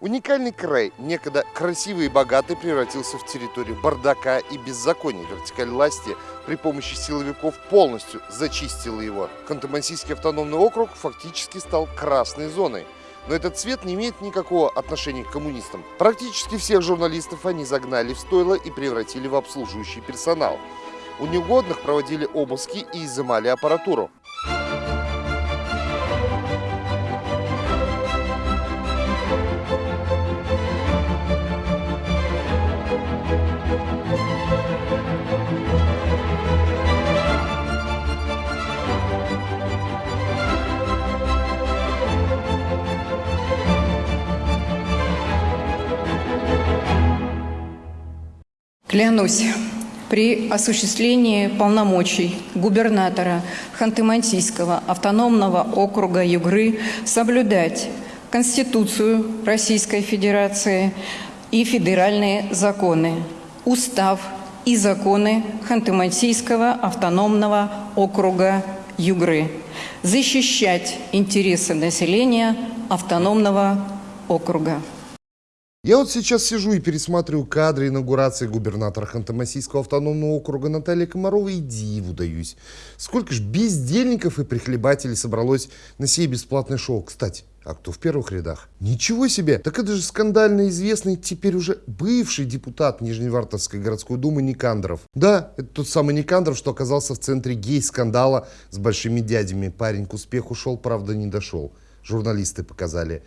Уникальный край, некогда красивый и богатый, превратился в территорию бардака и беззакония. Вертикаль власти при помощи силовиков полностью зачистила его. Ханты-Мансийский автономный округ фактически стал красной зоной. Но этот цвет не имеет никакого отношения к коммунистам. Практически всех журналистов они загнали в стойло и превратили в обслуживающий персонал. У неугодных проводили обыски и изымали аппаратуру. Клянусь при осуществлении полномочий губернатора Ханты-Мансийского автономного округа Югры соблюдать Конституцию Российской Федерации и федеральные законы, устав и законы Ханты-Мансийского автономного округа Югры, защищать интересы населения автономного округа. Я вот сейчас сижу и пересматриваю кадры инаугурации губернатора Ханты-Мансийского автономного округа Натальи Комаровой и диву даюсь. Сколько ж бездельников и прихлебателей собралось на сей бесплатное шоу. Кстати, а кто в первых рядах? Ничего себе! Так это же скандально известный, теперь уже бывший депутат Нижневартовской городской думы Никандров. Да, это тот самый Никандров, что оказался в центре гей-скандала с большими дядями. Парень к успеху шел, правда не дошел. Журналисты показали.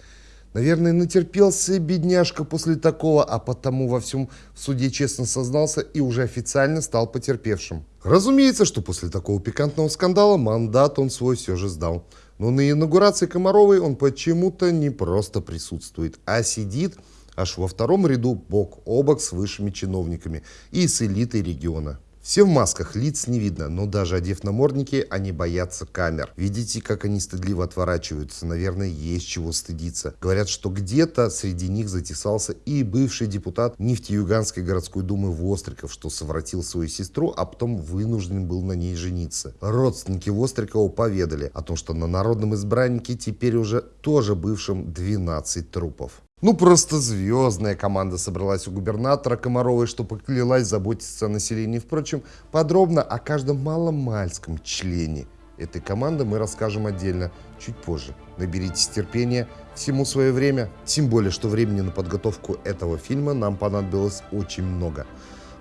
Наверное, натерпелся бедняжка после такого, а потому во всем в суде честно сознался и уже официально стал потерпевшим. Разумеется, что после такого пикантного скандала мандат он свой все же сдал. Но на инаугурации Комаровой он почему-то не просто присутствует, а сидит аж во втором ряду бок о бок с высшими чиновниками и с элитой региона. Все в масках, лиц не видно, но даже одев намордники, они боятся камер. Видите, как они стыдливо отворачиваются? Наверное, есть чего стыдиться. Говорят, что где-то среди них затесался и бывший депутат Нефтеюганской городской думы Востриков, что совратил свою сестру, а потом вынужден был на ней жениться. Родственники Вострикова поведали о том, что на народном избраннике теперь уже тоже бывшим 12 трупов. Ну, просто звездная команда собралась у губернатора Комаровой, что поклялась заботиться о населении. Впрочем, подробно о каждом маломальском члене этой команды мы расскажем отдельно, чуть позже. Наберитесь терпения, всему свое время. Тем более, что времени на подготовку этого фильма нам понадобилось очень много.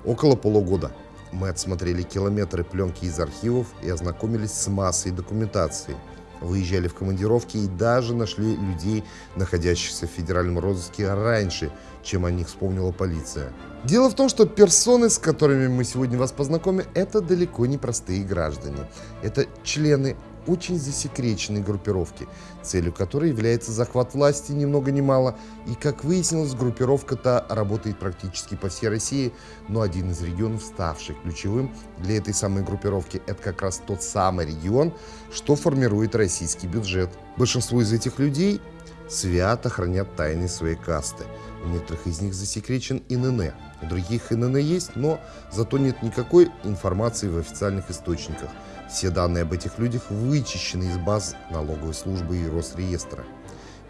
Около полугода. Мы отсмотрели километры пленки из архивов и ознакомились с массой документации – выезжали в командировки и даже нашли людей, находящихся в федеральном розыске раньше, чем о них вспомнила полиция. Дело в том, что персоны, с которыми мы сегодня вас познакомим, это далеко не простые граждане. Это члены очень засекреченной группировки, целью которой является захват власти ни много ни мало. И, как выяснилось, группировка-то работает практически по всей России, но один из регионов, ставший ключевым для этой самой группировки, это как раз тот самый регион, что формирует российский бюджет. Большинство из этих людей свято хранят тайны своей касты. У некоторых из них засекречен ИНН. У других ИНН есть, но зато нет никакой информации в официальных источниках. Все данные об этих людях вычищены из баз налоговой службы и Росреестра.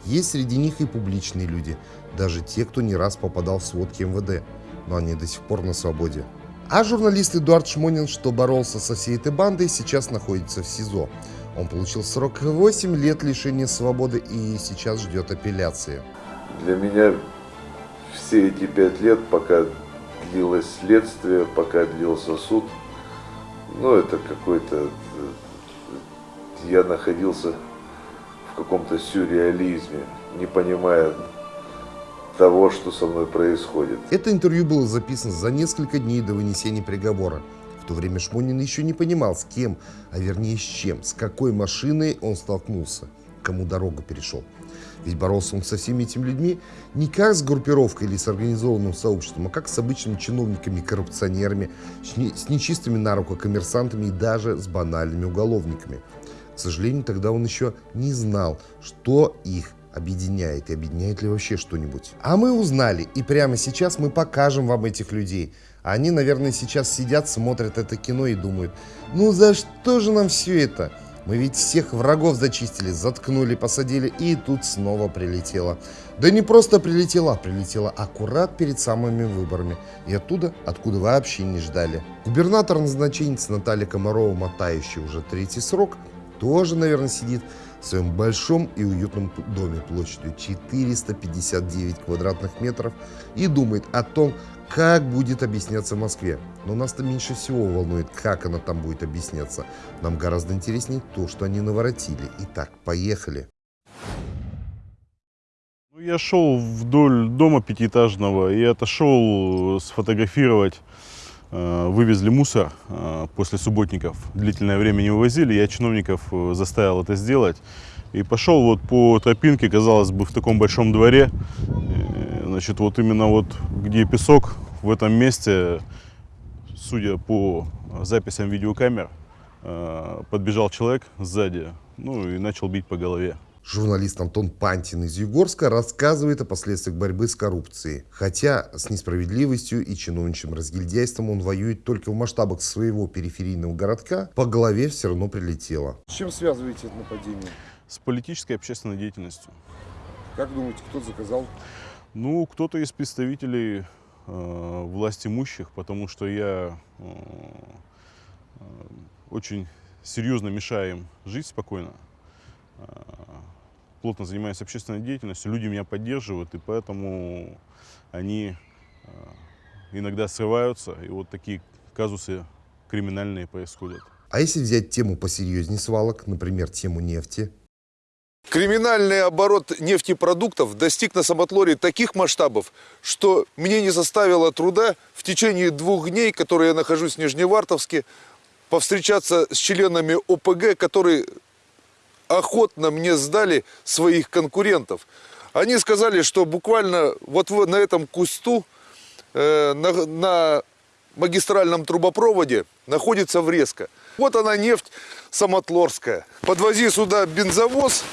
Есть среди них и публичные люди, даже те, кто не раз попадал в сводки МВД, но они до сих пор на свободе. А журналист Эдуард Шмонин, что боролся со всей этой бандой, сейчас находится в СИЗО. Он получил срок 8 лет лишения свободы и сейчас ждет апелляции. Для меня все эти пять лет, пока длилось следствие, пока длился суд, ну это какой-то, я находился в каком-то сюрреализме, не понимая того, что со мной происходит. Это интервью было записано за несколько дней до вынесения приговора. В то время Шмонин еще не понимал, с кем, а вернее с чем, с какой машиной он столкнулся, кому дорогу перешел. Ведь боролся он со всеми этими людьми не как с группировкой или с организованным сообществом, а как с обычными чиновниками, коррупционерами, с нечистыми на руку коммерсантами и даже с банальными уголовниками. К сожалению, тогда он еще не знал, что их объединяет и объединяет ли вообще что-нибудь. А мы узнали, и прямо сейчас мы покажем вам этих людей. Они, наверное, сейчас сидят, смотрят это кино и думают, ну за что же нам все это? Мы ведь всех врагов зачистили, заткнули, посадили, и тут снова прилетело. Да не просто прилетело, а прилетело аккурат перед самыми выборами. И оттуда, откуда вообще не ждали. Губернатор назначенец Наталья Комарова, мотающая уже третий срок, тоже, наверное, сидит в своем большом и уютном доме площадью 459 квадратных метров и думает о том, как будет объясняться в Москве. Но нас-то меньше всего волнует, как она там будет объясняться. Нам гораздо интереснее то, что они наворотили. Итак, поехали. Ну, я шел вдоль дома пятиэтажного и отошел сфотографировать. Э, Вывезли мусор э, после субботников. Длительное время не вывозили. Я чиновников э, заставил это сделать. И пошел вот по тропинке, казалось бы, в таком большом дворе. Значит, вот именно вот где песок, в этом месте, судя по записям видеокамер, э, подбежал человек сзади, ну и начал бить по голове. Журналист Антон Пантин из Югорска рассказывает о последствиях борьбы с коррупцией. Хотя с несправедливостью и чиновничьим разгильдяйством он воюет только в масштабах своего периферийного городка, по голове все равно прилетело. С чем связываете это нападение? С политической и общественной деятельностью. Как думаете, кто заказал? Ну, кто-то из представителей э, власть имущих, потому что я э, э, очень серьезно мешаю им жить спокойно. Э, плотно занимаюсь общественной деятельностью, люди меня поддерживают, и поэтому они э, иногда срываются, и вот такие казусы криминальные происходят. А если взять тему посерьезнее свалок, например, тему нефти, Криминальный оборот нефтепродуктов достиг на Самотлоре таких масштабов, что мне не составило труда в течение двух дней, которые я нахожусь в Нижневартовске, повстречаться с членами ОПГ, которые охотно мне сдали своих конкурентов. Они сказали, что буквально вот на этом кусту, э, на, на магистральном трубопроводе находится врезка. Вот она нефть самотлорская. Подвози сюда бензовоз,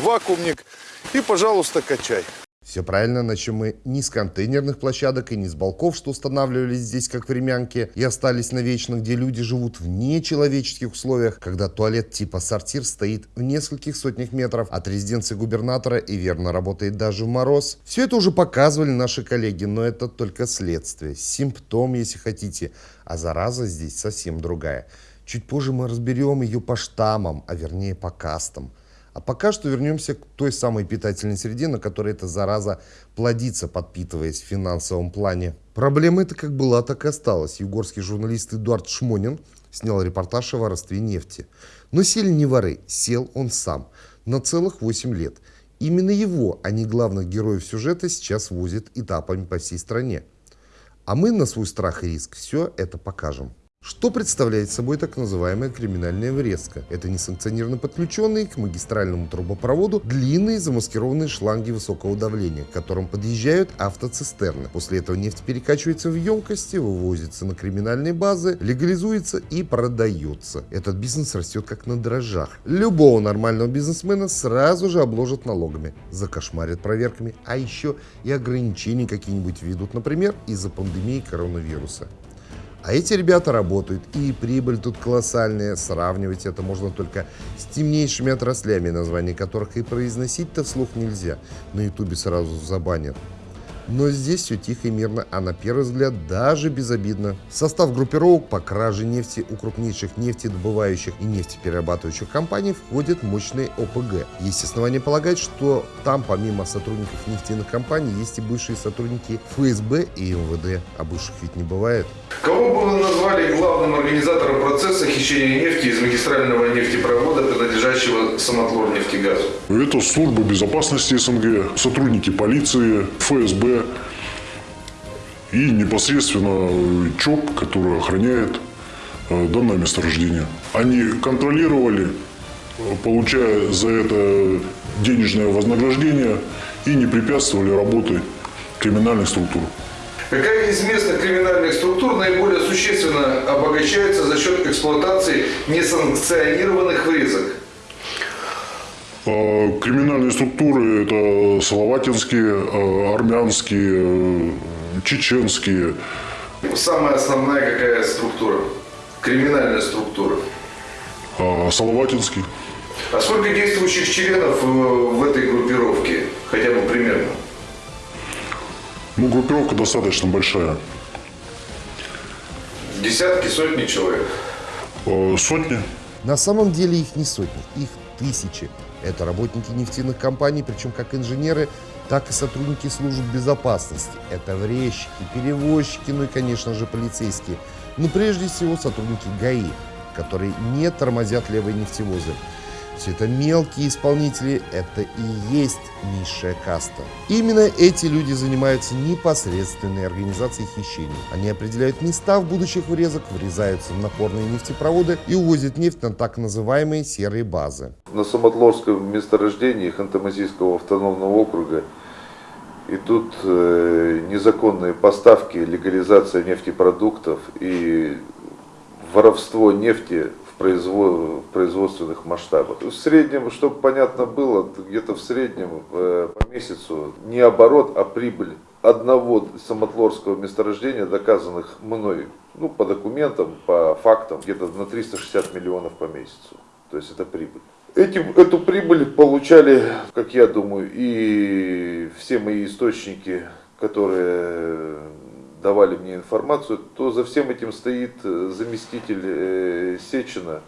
вакуумник и, пожалуйста, качай. Все правильно, начнем мы не с контейнерных площадок и не с балков, что устанавливались здесь как времянки и остались навечно, где люди живут в нечеловеческих условиях, когда туалет типа сортир стоит в нескольких сотнях метров от резиденции губернатора и верно работает даже в мороз. Все это уже показывали наши коллеги, но это только следствие, симптом, если хотите, а зараза здесь совсем другая. Чуть позже мы разберем ее по штаммам, а вернее по кастам. А пока что вернемся к той самой питательной среде, на которой эта зараза плодится, подпитываясь в финансовом плане. Проблема эта как была, так и осталась. Югорский журналист Эдуард Шмонин снял репортаж о воровстве нефти. Но сели не воры, сел он сам на целых 8 лет. Именно его, а не главных героев сюжета, сейчас возят этапами по всей стране. А мы на свой страх и риск все это покажем. Что представляет собой так называемая криминальная врезка? Это несанкционированно подключенные к магистральному трубопроводу длинные замаскированные шланги высокого давления, к которым подъезжают автоцистерны. После этого нефть перекачивается в емкости, вывозится на криминальные базы, легализуется и продается. Этот бизнес растет как на дрожжах. Любого нормального бизнесмена сразу же обложат налогами, закошмарят проверками, а еще и ограничения какие-нибудь введут, например, из-за пандемии коронавируса. А эти ребята работают, и прибыль тут колоссальная. Сравнивать это можно только с темнейшими отраслями, названия которых и произносить-то вслух нельзя. На ютубе сразу забанят. Но здесь все тихо и мирно, а на первый взгляд даже безобидно. В состав группировок по краже нефти у крупнейших нефтедобывающих и нефтеперерабатывающих компаний входят мощные ОПГ. Есть основания полагать, что там помимо сотрудников нефтяных компаний есть и бывшие сотрудники ФСБ и МВД. А бывших ведь не бывает. Кого было назвали главным организатором процесса хищения нефти из магистрального нефтепровода, принадлежащего Самотлор нефтегазу? Это служба безопасности СНГ, сотрудники полиции, ФСБ и непосредственно ЧОП, который охраняет э, данное месторождение. Они контролировали, э, получая за это денежное вознаграждение и не препятствовали работе криминальных структур. Какая из местных криминальных структур наиболее существенно обогащается за счет эксплуатации несанкционированных врезок? Э, Криминальные структуры – это словатинские, э, армянские, э, чеченские. Самая основная какая структура? Криминальная структура. А Салаватинский. А сколько действующих членов э, в этой группировке? Хотя бы примерно. Ну, группировка достаточно большая. Десятки, сотни человек. А, Сотни. На самом деле их не сотни, их тысячи. Это работники нефтяных компаний, причем как инженеры, так и сотрудники служб безопасности. Это врезчики, перевозчики, ну и, конечно же, полицейские. Но прежде всего сотрудники ГАИ, которые не тормозят левые нефтевозы. Все это мелкие исполнители, это и есть низшая каста. Именно эти люди занимаются непосредственной организацией хищений. Они определяют места в будущих врезок, врезаются в напорные нефтепроводы и увозят нефть на так называемые серые базы. На Самотлорском месторождении Ханты-Мансийского автономного округа идут э, незаконные поставки, легализация нефтепродуктов и воровство нефти производственных масштабах. В среднем, чтобы понятно было, где-то в среднем э, по месяцу не оборот, а прибыль одного самотлорского месторождения, доказанных мной, ну, по документам, по фактам, где-то на 360 миллионов по месяцу. То есть это прибыль. Этим, эту прибыль получали, как я думаю, и все мои источники, которые давали мне информацию, то за всем этим стоит э, заместитель э, Сечина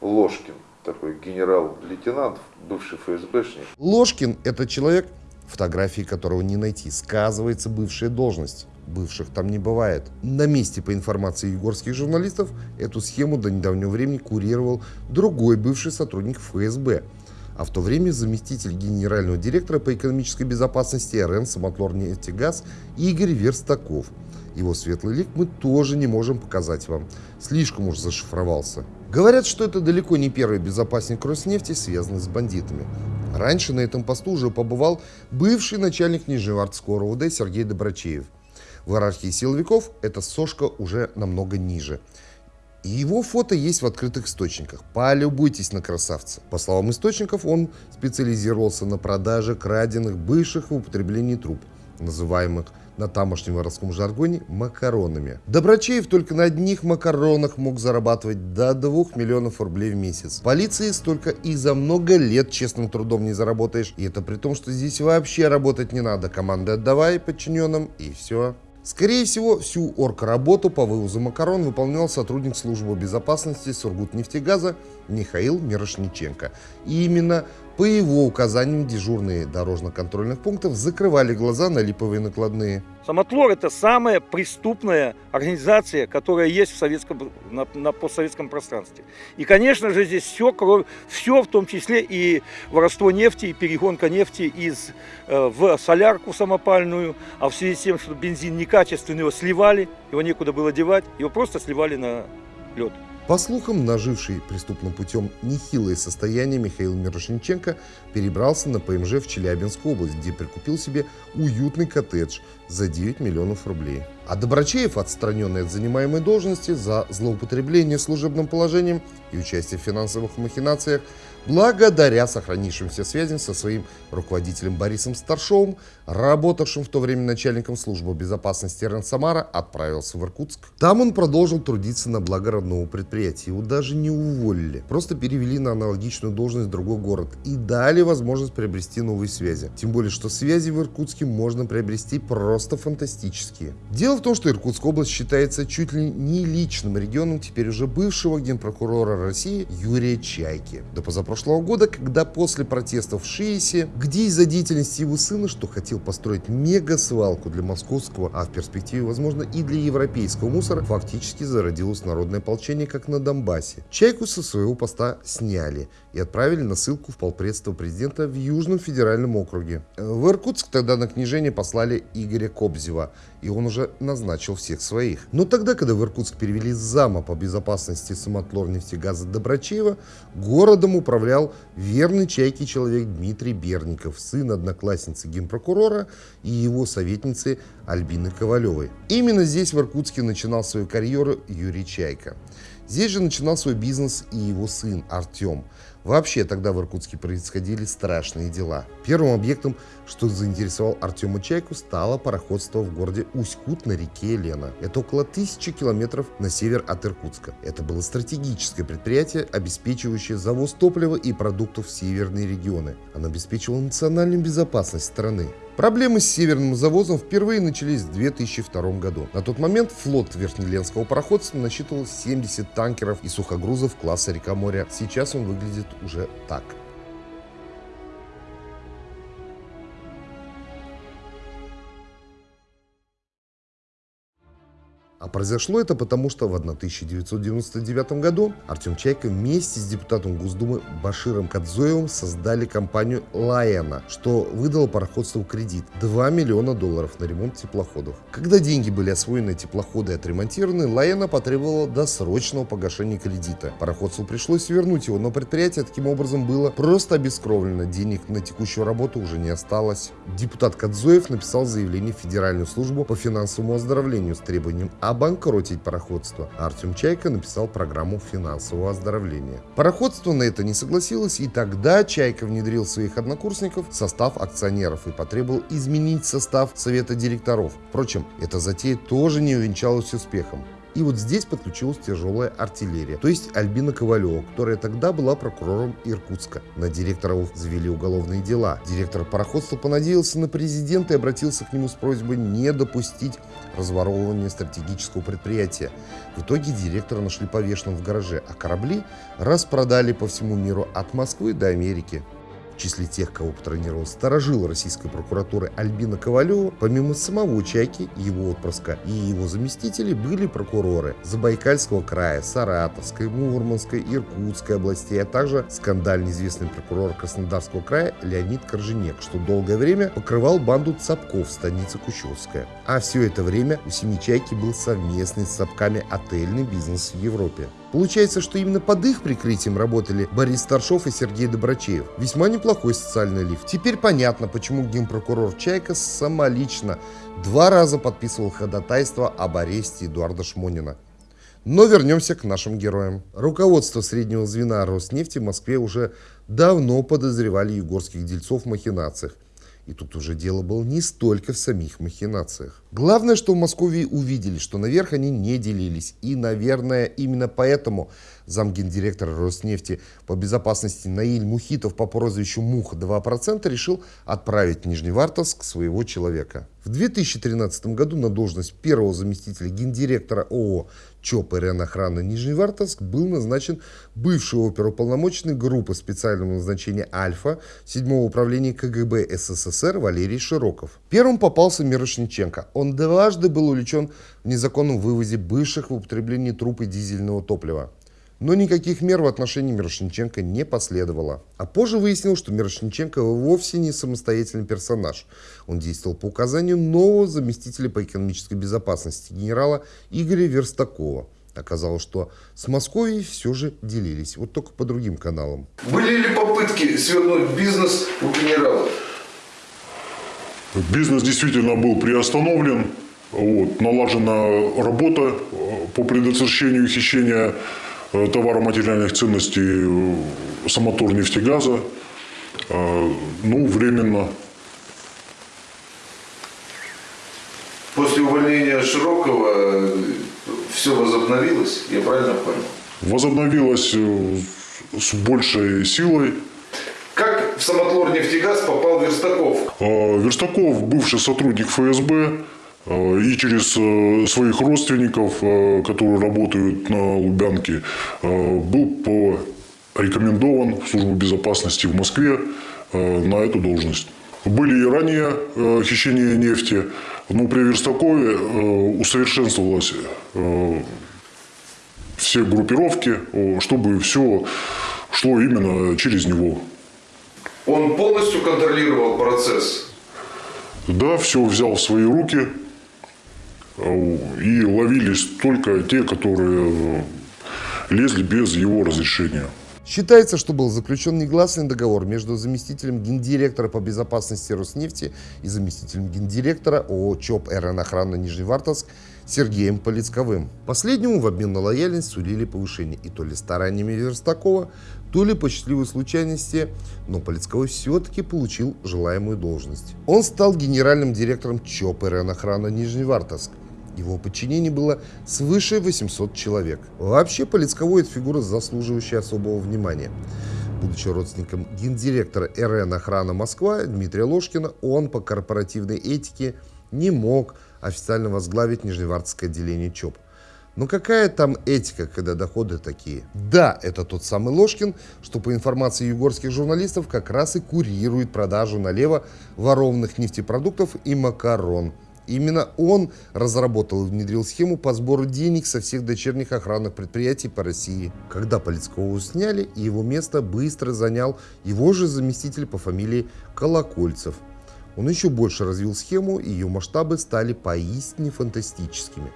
Ложкин, такой генерал-лейтенант, бывший ФСБшник. Ложкин – это человек, фотографии которого не найти. Сказывается бывшая должность. Бывших там не бывает. На месте, по информации егорских журналистов, эту схему до недавнего времени курировал другой бывший сотрудник ФСБ, а в то время заместитель генерального директора по экономической безопасности РН «Самотлор-нефтегаз» Игорь Верстаков. Его светлый лик мы тоже не можем показать вам. Слишком уж зашифровался. Говорят, что это далеко не первый безопасник Роснефти, связанный с бандитами. Раньше на этом посту уже побывал бывший начальник Нижневартского РУВД Сергей Добрачеев. В иерархии силовиков эта сошка уже намного ниже. И его фото есть в открытых источниках. Полюбуйтесь на красавца. По словам источников, он специализировался на продаже краденных бывших в употреблении труб, называемых на тамошнем воровском жаргоне макаронами. Добрачеев только на одних макаронах мог зарабатывать до 2 миллионов рублей в месяц. Полиции столько и за много лет честным трудом не заработаешь. И это при том, что здесь вообще работать не надо. Команды отдавай подчиненным и все. Скорее всего, всю оргработу по вывозу макарон выполнял сотрудник службы безопасности Сургутнефтегаза Михаил Мирошниченко. И именно по его указаниям дежурные дорожно-контрольных пунктов закрывали глаза на липовые накладные. Самотлор – это самая преступная организация, которая есть в советском, на, на постсоветском пространстве. И, конечно же, здесь все, кроме, все, в том числе и воровство нефти, и перегонка нефти из, э, в солярку самопальную, а в связи с тем, что бензин некачественный, его сливали, его некуда было девать, его просто сливали на лед. По слухам, наживший преступным путем нехилое состояние Михаил Мирошниченко перебрался на ПМЖ в Челябинскую область, где прикупил себе уютный коттедж за 9 миллионов рублей. А Добрачеев, отстраненный от занимаемой должности за злоупотребление служебным положением и участие в финансовых махинациях, благодаря сохранившимся связям со своим руководителем Борисом Старшовым, работавшим в то время начальником службы безопасности РН Самара, отправился в Иркутск. Там он продолжил трудиться на благо родного предприятия. Его даже не уволили, просто перевели на аналогичную должность в другой город и дали возможность приобрести новые связи. Тем более, что связи в Иркутске можно приобрести просто фантастические. Дело в том, что Иркутская область считается чуть ли не личным регионом теперь уже бывшего генпрокурора России Юрия Чайки. До позапрошлого года, когда после протестов в Шиесе, где из-за деятельности его сына, что хотел построить мега-свалку для московского, а в перспективе, возможно, и для европейского мусора, фактически зародилось народное ополчение, как на Донбассе. Чайку со своего поста сняли и отправили на ссылку в полпредство президента в Южном федеральном округе. В Иркутск тогда на книжение послали Игоря Кобзева, и он уже назначил всех своих. Но тогда, когда в Иркутск перевели зама по безопасности самотлор нефтегаза Добрачева, городом управлял верный чайки человек Дмитрий Берников, сын одноклассницы генпрокурора и его советницы Альбины Ковалевой. Именно здесь, в Иркутске, начинал свою карьеру Юрий Чайка. Здесь же начинал свой бизнес и его сын Артем. Вообще, тогда в Иркутске происходили страшные дела. Первым объектом, что заинтересовал Артема Чайку, стало пароходство в городе Усть-Кут на реке Лена. Это около тысячи километров на север от Иркутска. Это было стратегическое предприятие, обеспечивающее завоз топлива и продуктов в северные регионы. Оно обеспечивало национальную безопасность страны. Проблемы с северным завозом впервые начались в 2002 году. На тот момент флот Верхнеленского пароходства насчитывал 70 танкеров и сухогрузов класса река моря. Сейчас он выглядит уже так. Произошло это потому, что в 1999 году Артем Чайка вместе с депутатом Госдумы Баширом Кадзоевым создали компанию «Лаэна», что выдало пароходству кредит 2 миллиона долларов на ремонт теплоходов. Когда деньги были освоены, теплоходы отремонтированы, «Лаэна» потребовала досрочного погашения кредита. Пароходству пришлось вернуть его, но предприятие таким образом было просто обескровлено. Денег на текущую работу уже не осталось. Депутат Кадзоев написал заявление в Федеральную службу по финансовому оздоровлению с требованием обанкротить пароходство. Артем Чайка написал программу финансового оздоровления. Пароходство на это не согласилось, и тогда Чайка внедрил своих однокурсников в состав акционеров и потребовал изменить состав совета директоров. Впрочем, эта затея тоже не увенчалась успехом. И вот здесь подключилась тяжелая артиллерия, то есть Альбина Ковалева, которая тогда была прокурором Иркутска. На директоров завели уголовные дела. Директор пароходства понадеялся на президента и обратился к нему с просьбой не допустить разворовывания стратегического предприятия. В итоге директора нашли повешенным в гараже, а корабли распродали по всему миру от Москвы до Америки. Числе тех, кого патронировал сторожил российской прокуратуры Альбина Ковалева, помимо самого Чайки, его отпрыска и его заместителей были прокуроры Забайкальского края, Саратовской, Мурманской, Иркутской областей, а также скандально известный прокурор Краснодарского края Леонид Корженек, что долгое время покрывал банду Цапков в станице Кущевская. А все это время у семьи Чайки был совместный с Цапками отельный бизнес в Европе. Получается, что именно под их прикрытием работали Борис Старшов и Сергей Добрачеев. Весьма неплохой социальный лифт. Теперь понятно, почему генпрокурор Чайка самолично два раза подписывал ходатайство об аресте Эдуарда Шмонина. Но вернемся к нашим героям. Руководство среднего звена Роснефти в Москве уже давно подозревали югорских дельцов в махинациях. И тут уже дело было не столько в самих махинациях. Главное, что в Москве увидели, что наверх они не делились. И, наверное, именно поэтому замгендиректора Роснефти по безопасности Наиль Мухитов по прозвищу Муха 2% решил отправить в Нижневартовск своего человека. В 2013 году на должность первого заместителя гендиректора ООО ЧОП охраны Нижневартовск был назначен бывший оперуполномоченный группы специального назначения «Альфа» 7 управления КГБ СССР Валерий Широков. Первым попался Мирошниченко. Он дважды был увлечен в незаконном вывозе бывших в употреблении трупы дизельного топлива. Но никаких мер в отношении Мирошниченко не последовало. А позже выяснилось, что Мирошниченко вовсе не самостоятельный персонаж. Он действовал по указанию нового заместителя по экономической безопасности генерала Игоря Верстакова. Оказалось, что с Москвой все же делились, вот только по другим каналам. Были ли попытки свернуть бизнес у генерала? Бизнес действительно был приостановлен. Вот, налажена работа э, по предотвращению хищения э, товаро-материальных ценностей э, Самотор нефтегаза. Ну, временно. После увольнения Широкого все возобновилось, я правильно понял? Возобновилось с большей силой. Как в Самотлор нефтегаз попал Верстаков? Верстаков, бывший сотрудник ФСБ, и через своих родственников, которые работают на Лубянке, был порекомендован в службу безопасности в Москве на эту должность. Были и ранее хищения нефти, но при Верстакове усовершенствовалось все группировки, чтобы все шло именно через него. Он полностью контролировал процесс? Да, все взял в свои руки. И ловились только те, которые лезли без его разрешения. Считается, что был заключен негласный договор между заместителем гендиректора по безопасности Роснефти и заместителем гендиректора ООО ЧОП РН охрана Нижневартовск Сергеем Полицковым. Последнему в обмен на лояльность сулили повышение и то ли стараниями Верстакова, то ли по счастливой случайности, но Полицковой все-таки получил желаемую должность. Он стал генеральным директором ЧОП РН-охрана Нижневартовск. Его подчинение было свыше 800 человек. Вообще, Полицковой – это фигура, заслуживающая особого внимания. Будучи родственником гендиректора РН «Охрана Москва» Дмитрия Ложкина, он по корпоративной этике не мог официально возглавить Нижневартовское отделение ЧОП. Но какая там этика, когда доходы такие? Да, это тот самый Ложкин, что по информации югорских журналистов как раз и курирует продажу налево ворованных нефтепродуктов и макарон – Именно он разработал и внедрил схему по сбору денег со всех дочерних охранных предприятий по России. Когда Полицкову сняли, его место быстро занял его же заместитель по фамилии Колокольцев. Он еще больше развил схему, и ее масштабы стали поистине фантастическими.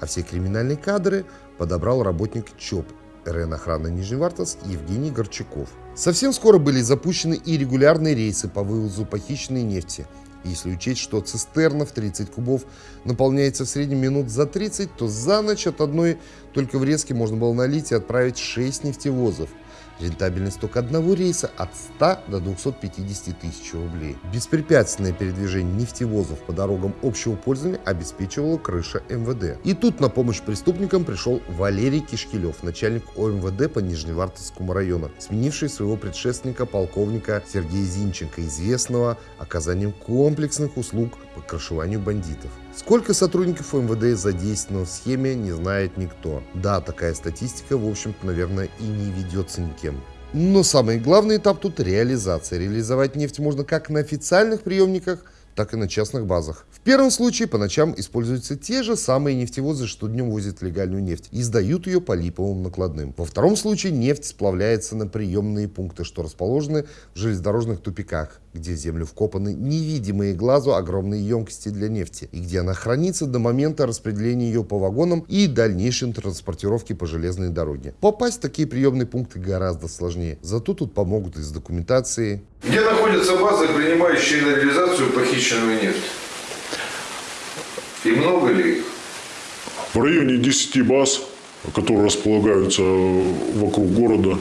А все криминальные кадры подобрал работник ЧОП РН охраны Нижневартовск Евгений Горчаков. Совсем скоро были запущены и регулярные рейсы по вывозу похищенной нефти – если учесть, что цистерна в 30 кубов наполняется в среднем минут за 30, то за ночь от одной только врезки можно было налить и отправить 6 нефтевозов – Рентабельность только одного рейса от 100 до 250 тысяч рублей. Беспрепятственное передвижение нефтевозов по дорогам общего пользования обеспечивала крыша МВД. И тут на помощь преступникам пришел Валерий Кишкилев, начальник ОМВД по Нижневартовскому району, сменивший своего предшественника полковника Сергея Зинченко, известного оказанием комплексных услуг по крышеванию бандитов. Сколько сотрудников МВД задействовано в схеме, не знает никто. Да, такая статистика, в общем-то, наверное, и не ведется никем. Но самый главный этап тут реализация. Реализовать нефть можно как на официальных приемниках, так и на частных базах. В первом случае по ночам используются те же самые нефтевозы, что днем возят легальную нефть и сдают ее по липовым накладным. Во втором случае нефть сплавляется на приемные пункты, что расположены в железнодорожных тупиках, где в землю вкопаны невидимые глазу огромные емкости для нефти и где она хранится до момента распределения ее по вагонам и дальнейшей транспортировки по железной дороге. Попасть в такие приемные пункты гораздо сложнее, зато тут помогут из документации. Где находятся базы, принимающие на реализацию похищенную нефть? И много ли их? В районе 10 баз, которые располагаются вокруг города,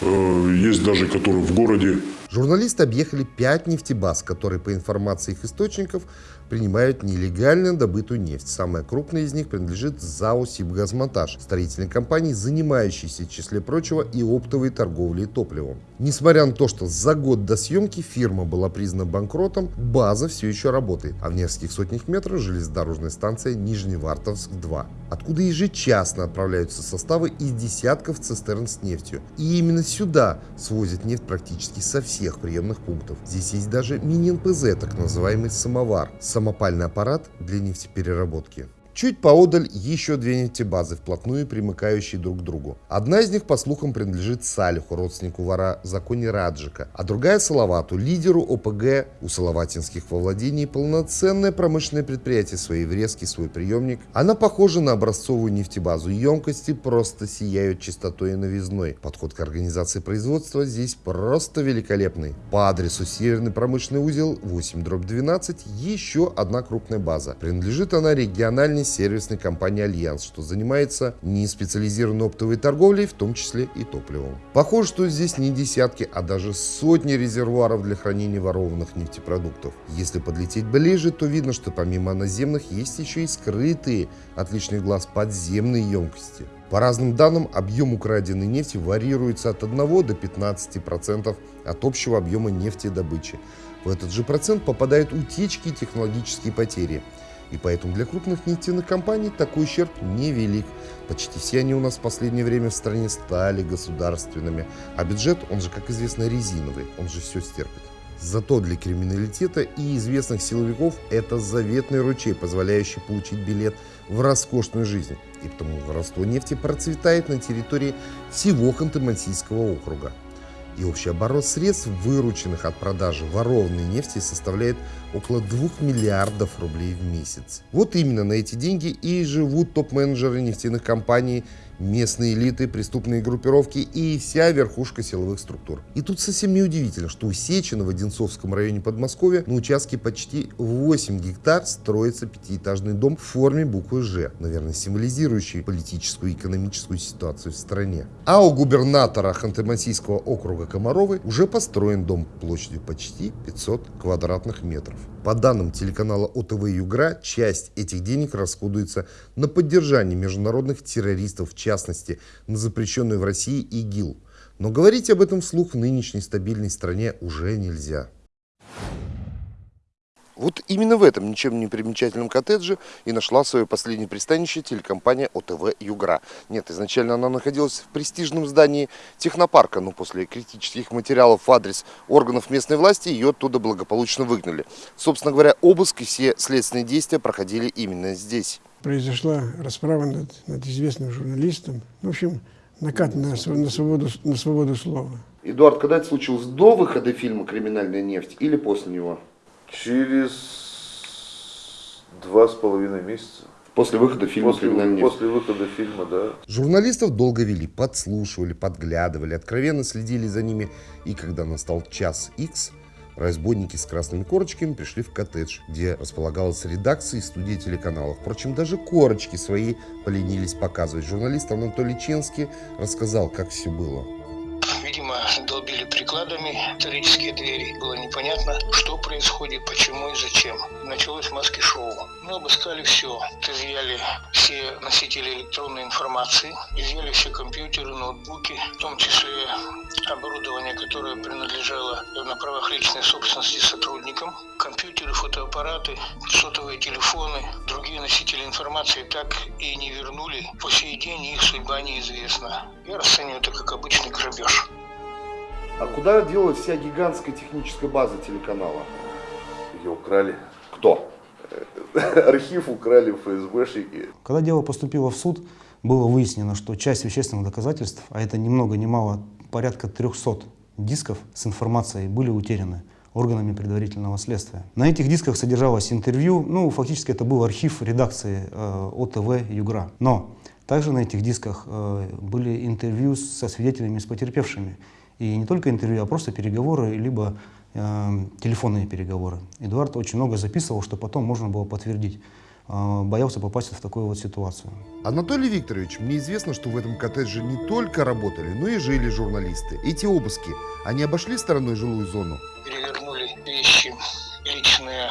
э, есть даже которые в городе. Журналисты объехали 5 нефтебаз, которые, по информации их источников, принимают нелегально добытую нефть. Самая крупная из них принадлежит ЗАО «Сибгазмонтаж», строительной компании, занимающейся, в числе прочего, и оптовой торговлей топливом. Несмотря на то, что за год до съемки фирма была признана банкротом, база все еще работает, а в нескольких сотнях метров железнодорожная станция Нижневартовск-2, откуда ежечасно отправляются составы из десятков цистерн с нефтью. И именно сюда свозят нефть практически со всех приемных пунктов. Здесь есть даже мини-НПЗ, так называемый самовар, самопальный аппарат для нефтепереработки. Чуть поодаль еще две нефтебазы, вплотную примыкающие друг к другу. Одна из них, по слухам, принадлежит Салиху, родственнику вора Законе Раджика, а другая Салавату, лидеру ОПГ у Салаватинских во владении полноценное промышленное предприятие, свои врезки, свой приемник. Она похожа на образцовую нефтебазу. Емкости просто сияют чистотой и новизной. Подход к организации производства здесь просто великолепный. По адресу Северный промышленный узел 8-12 еще одна крупная база. Принадлежит она региональной сервисной компании «Альянс», что занимается не специализированной оптовой торговлей, в том числе и топливом. Похоже, что здесь не десятки, а даже сотни резервуаров для хранения ворованных нефтепродуктов. Если подлететь ближе, то видно, что помимо наземных есть еще и скрытые от лишних глаз подземные емкости. По разным данным, объем украденной нефти варьируется от 1 до 15% от общего объема нефтедобычи. В этот же процент попадают утечки и технологические потери. И поэтому для крупных нефтяных компаний такой ущерб невелик. Почти все они у нас в последнее время в стране стали государственными. А бюджет, он же, как известно, резиновый, он же все стерпит. Зато для криминалитета и известных силовиков это заветный ручей, позволяющий получить билет в роскошную жизнь. И потому воровство нефти процветает на территории всего Ханты-Мансийского округа и общий оборот средств, вырученных от продажи ворованной нефти, составляет около 2 миллиардов рублей в месяц. Вот именно на эти деньги и живут топ-менеджеры нефтяных компаний местные элиты, преступные группировки и вся верхушка силовых структур. И тут совсем не удивительно, что у Сечина в Одинцовском районе Подмосковья на участке почти 8 гектар строится пятиэтажный дом в форме буквы «Ж», наверное, символизирующий политическую и экономическую ситуацию в стране. А у губернатора Ханты-Мансийского округа Комаровой уже построен дом площадью почти 500 квадратных метров. По данным телеканала ОТВ Югра, часть этих денег расходуется на поддержание международных террористов, в частности, на запрещенную в России ИГИЛ. Но говорить об этом вслух в нынешней стабильной стране уже нельзя. Вот именно в этом ничем не примечательном коттедже и нашла свое последнее пристанище телекомпания ОТВ «Югра». Нет, изначально она находилась в престижном здании технопарка, но после критических материалов в адрес органов местной власти ее оттуда благополучно выгнали. Собственно говоря, обыск и все следственные действия проходили именно здесь. Произошла расправа над, над известным журналистом. В общем, накат на, на, свободу, на свободу слова. Эдуард, когда это случилось? До выхода фильма «Криминальная нефть» или после него? Через два с половиной месяца. После выхода фильма После, после выхода фильма, да. Журналистов долго вели, подслушивали, подглядывали, откровенно следили за ними. И когда настал час X, разбойники с красными корочками пришли в коттедж, где располагалась редакция и студия телеканала. Впрочем, даже корочки свои поленились показывать. Журналист Анатолий Ченский рассказал, как все было. Видимо, долбили прикладами металлические двери. Было непонятно, что происходит, почему и зачем. Началось маски-шоу. Мы обыскали все. Изъяли все носители электронной информации, изъяли все компьютеры, ноутбуки, в том числе оборудование, которое принадлежало на правах личной собственности сотрудникам, компьютеры, фотоаппараты, сотовые телефоны, другие носители информации так и не вернули. По сей день их судьба неизвестна. Я расцениваю это как обычный грабеж. А куда делась вся гигантская техническая база телеканала? Ее украли. Кто? Архив украли ФСБшники. Когда дело поступило в суд, было выяснено, что часть вещественных доказательств, а это ни много ни мало порядка 300 дисков с информацией, были утеряны органами предварительного следствия. На этих дисках содержалось интервью, ну, фактически это был архив редакции э, ОТВ «Югра». Но также на этих дисках э, были интервью со свидетелями, с потерпевшими. И не только интервью, а просто переговоры, либо э, телефонные переговоры. Эдуард очень много записывал, что потом можно было подтвердить. Э, боялся попасть в такую вот ситуацию. Анатолий Викторович, мне известно, что в этом коттедже не только работали, но и жили журналисты. Эти обыски, они обошли стороной жилую зону? Перевернули вещи личные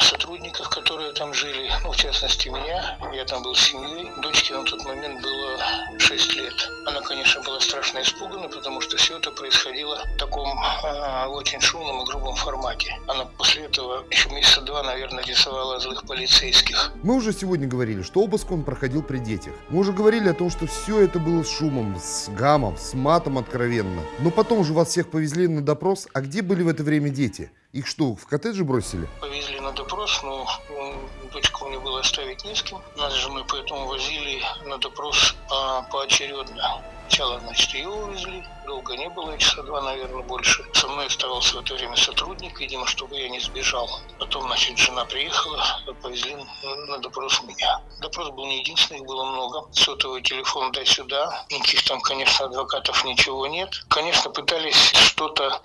сотрудников, которые там жили, ну, в частности, меня. Я там был с семьей. Дочке на тот момент было 6 лет. Она, конечно, была страшно испугана, потому что все это происходило в таком э, очень шумном и грубом формате. Она после этого еще месяца два, наверное, рисовала злых полицейских. Мы уже сегодня говорили, что обыск он проходил при детях. Мы уже говорили о том, что все это было с шумом, с гамом, с матом откровенно. Но потом же вас всех повезли на допрос. А где были в это время дети? Их что, в коттедже бросили? Повезли на допрос, но м, дочку мне было оставить не с кем. Нас с женой поэтому возили на допрос а, поочередно. Сначала, значит, ее увезли, долго не было, часа два, наверное, больше. Со мной оставался в это время сотрудник, видимо, чтобы я не сбежал. Потом, значит, жена приехала, повезли на допрос меня. Допрос был не единственный, их было много. Сотовый телефон дай сюда. Никаких там, конечно, адвокатов ничего нет. Конечно, пытались что-то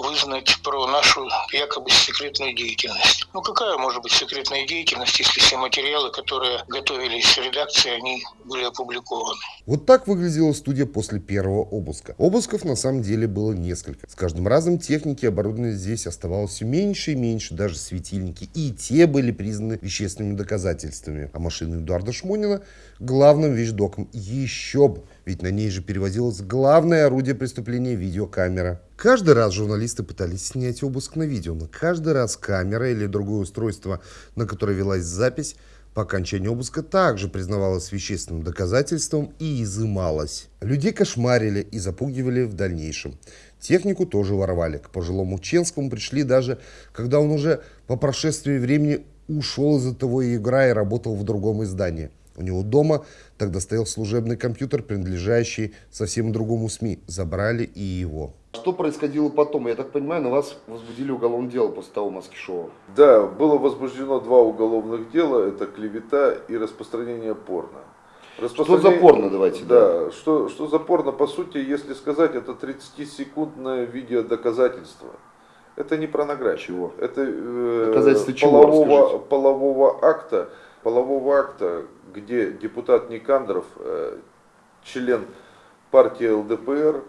вызнать про нашу якобы секретную деятельность. Ну какая может быть секретная деятельность, если все материалы, которые готовились в редакции, они были опубликованы? Вот так выглядела студия после первого обыска. Обысков на самом деле было несколько. С каждым разом техники и оборудования здесь оставалось все меньше и меньше, даже светильники. И те были признаны вещественными доказательствами. А машина Эдуарда Шмонина главным вещдоком еще бы. Ведь на ней же перевозилось главное орудие преступления – видеокамера. Каждый раз журналисты пытались снять обыск на видео, но каждый раз камера или другое устройство, на которое велась запись, по окончании обыска также признавалось вещественным доказательством и изымалось. Людей кошмарили и запугивали в дальнейшем. Технику тоже воровали. К пожилому Ченскому пришли даже, когда он уже по прошествии времени ушел из этого игра и работал в другом издании. У него дома тогда стоял служебный компьютер, принадлежащий совсем другому СМИ. Забрали и его. Что происходило потом? Я так понимаю, на вас возбудили уголовное дело после того маски-шоу. Да, было возбуждено два уголовных дела. Это клевета и распространение порно. Что за порно, давайте? Да, что, что за порно, по сути, если сказать, это 30-секундное видеодоказательство. Это не порнография. Чего? Это э, Доказательство чего, полового, расскажите. полового акта, полового акта, где депутат Никандров, э, член партии ЛДПР,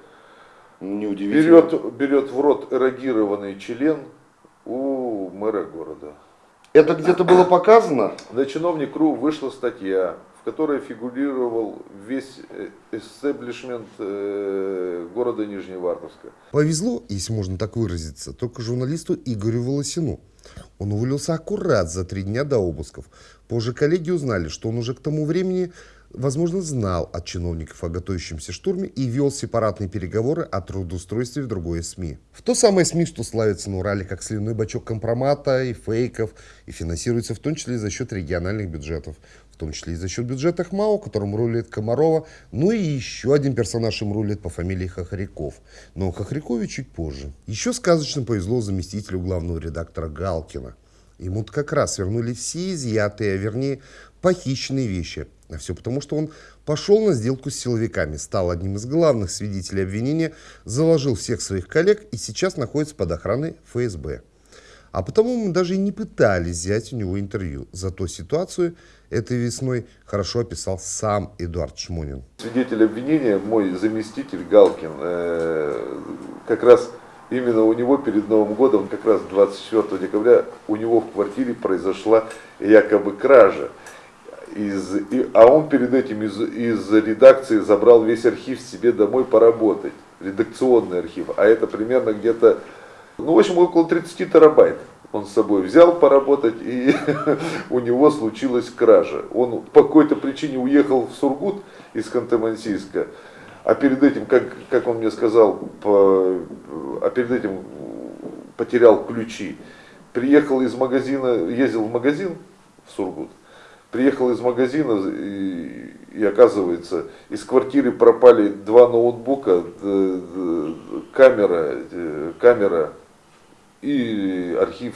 берет, берет в рот эрогированный член у мэра города. Это где-то было показано? На чиновник.ру вышла статья, в которой фигурировал весь э, эстеблишмент э, города Нижневартовска. Повезло, если можно так выразиться, только журналисту Игорю Волосину. Он уволился аккурат за три дня до обысков. Позже коллеги узнали, что он уже к тому времени, возможно, знал от чиновников о готовящемся штурме и вел сепаратные переговоры о трудоустройстве в другое СМИ. В то самое СМИ, что славится на Урале как сливной бачок компромата и фейков, и финансируется в том числе за счет региональных бюджетов, в том числе и за счет бюджета ХМАО, которым рулит Комарова, ну и еще один персонаж им рулит по фамилии Хохряков. Но о Хохрякове чуть позже. Еще сказочно повезло заместителю главного редактора Галкина. Ему как раз вернули все изъятые, а вернее похищенные вещи. А все потому, что он пошел на сделку с силовиками, стал одним из главных свидетелей обвинения, заложил всех своих коллег и сейчас находится под охраной ФСБ. А потому мы даже и не пытались взять у него интервью. Зато ситуацию этой весной хорошо описал сам Эдуард Шмонин. Свидетель обвинения, мой заместитель Галкин, э, как раз именно у него перед Новым годом, как раз 24 декабря, у него в квартире произошла якобы кража. Из, и- а он перед этим из, из редакции забрал весь архив себе домой поработать, редакционный архив, а это примерно где-то, ну в общем около 30 терабайт он с собой взял поработать и у него случилась кража. Он по какой-то причине уехал в Сургут из Ханты-Мансийска, а перед этим, как, как он мне сказал, по- а перед этим потерял ключи. Приехал из магазина, ездил в магазин в Сургут, приехал из магазина и, и оказывается, из квартиры пропали два ноутбука, камера, э, камера и архив,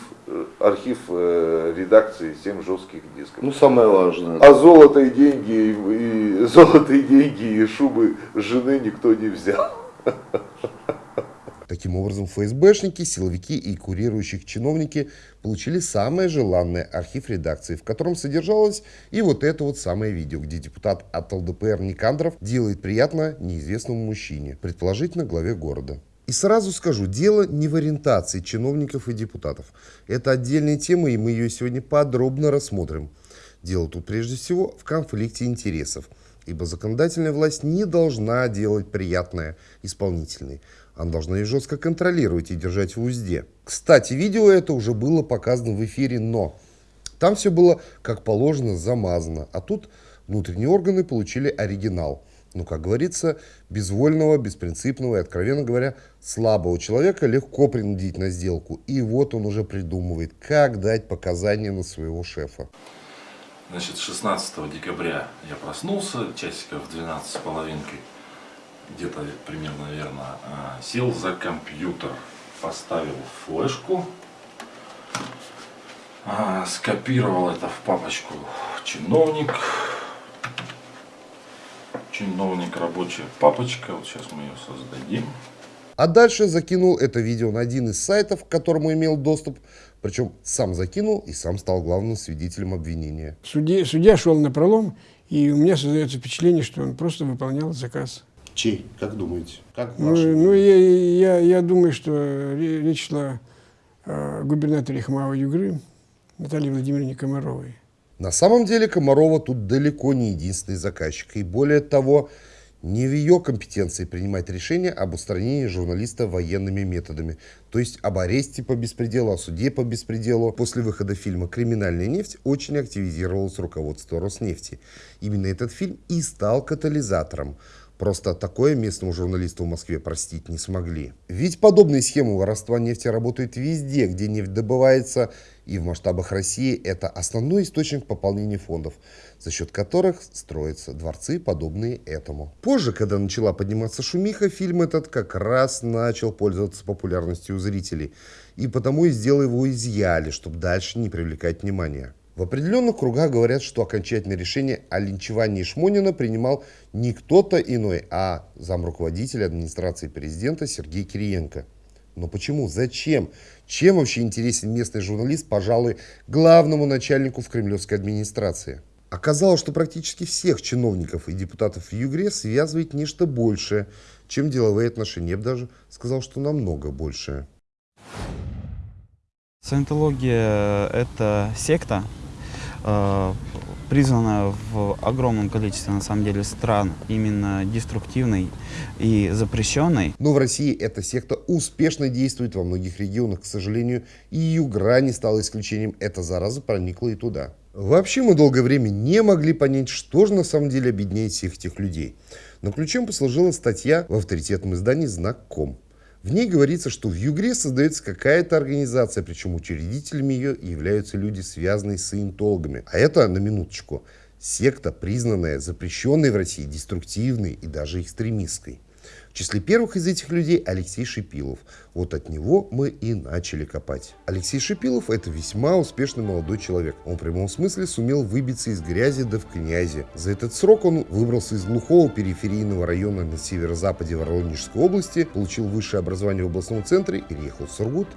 архив э, редакции 7 жестких дисков. Ну, самое важное. А золото и деньги, и, и золото и деньги, и шубы жены никто не взял. Таким образом, ФСБшники, силовики и курирующих чиновники получили самое желанное архив редакции, в котором содержалось и вот это вот самое видео, где депутат от ЛДПР Никандров делает приятно неизвестному мужчине, предположительно главе города. И сразу скажу, дело не в ориентации чиновников и депутатов. Это отдельная тема, и мы ее сегодня подробно рассмотрим. Дело тут прежде всего в конфликте интересов, ибо законодательная власть не должна делать приятное исполнительной. Она должна ее жестко контролировать и держать в узде. Кстати, видео это уже было показано в эфире, но там все было, как положено, замазано. А тут внутренние органы получили оригинал. Ну, как говорится, безвольного, беспринципного и, откровенно говоря, слабого человека легко принудить на сделку. И вот он уже придумывает, как дать показания на своего шефа. Значит, 16 декабря я проснулся, часиков в 12 с половинкой, где-то примерно, наверное, а, сел за компьютер, поставил флешку, а, скопировал это в папочку чиновник, чиновник, рабочая папочка, вот сейчас мы ее создадим. А дальше закинул это видео на один из сайтов, к которому имел доступ, причем сам закинул и сам стал главным свидетелем обвинения. Судья, судья шел на пролом, и у меня создается впечатление, что он просто выполнял заказ. Чей? Как думаете? Как Ну, ваше ну, я, я, я думаю, что ре- речь шла о губернаторе Хмао Югры Наталье Владимировне Комаровой. На самом деле Комарова тут далеко не единственный заказчик. И более того, не в ее компетенции принимать решение об устранении журналиста военными методами. То есть об аресте по беспределу, о суде по беспределу. После выхода фильма «Криминальная нефть» очень активизировалось руководство Роснефти. Именно этот фильм и стал катализатором. Просто такое местному журналисту в Москве простить не смогли. Ведь подобные схемы воровства нефти работают везде, где нефть добывается, и в масштабах России это основной источник пополнения фондов, за счет которых строятся дворцы, подобные этому. Позже, когда начала подниматься шумиха, фильм этот как раз начал пользоваться популярностью у зрителей, и потому из дела его изъяли, чтобы дальше не привлекать внимания. В определенных кругах говорят, что окончательное решение о линчевании Шмонина принимал не кто-то иной, а замруководитель администрации президента Сергей Кириенко. Но почему? Зачем? Чем вообще интересен местный журналист, пожалуй, главному начальнику в кремлевской администрации? Оказалось, что практически всех чиновников и депутатов в Югре связывает нечто большее, чем деловые отношения. Я бы даже сказал, что намного большее. Саентология – это секта, э, признана в огромном количестве, на самом деле, стран именно деструктивной и запрещенной. Но в России эта секта успешно действует во многих регионах. К сожалению, и Югра не стала исключением. Эта зараза проникла и туда. Вообще мы долгое время не могли понять, что же на самом деле объединяет всех этих людей. Но ключом послужила статья в авторитетном издании «Знак.ком». В ней говорится, что в Югре создается какая-то организация, причем учредителями ее являются люди, связанные с саентологами. А это, на минуточку, секта, признанная запрещенной в России, деструктивной и даже экстремистской. В числе первых из этих людей Алексей Шипилов. Вот от него мы и начали копать. Алексей Шипилов – это весьма успешный молодой человек. Он в прямом смысле сумел выбиться из грязи да в князи. За этот срок он выбрался из глухого периферийного района на северо-западе Воронежской области, получил высшее образование в областном центре, переехал в Сургут,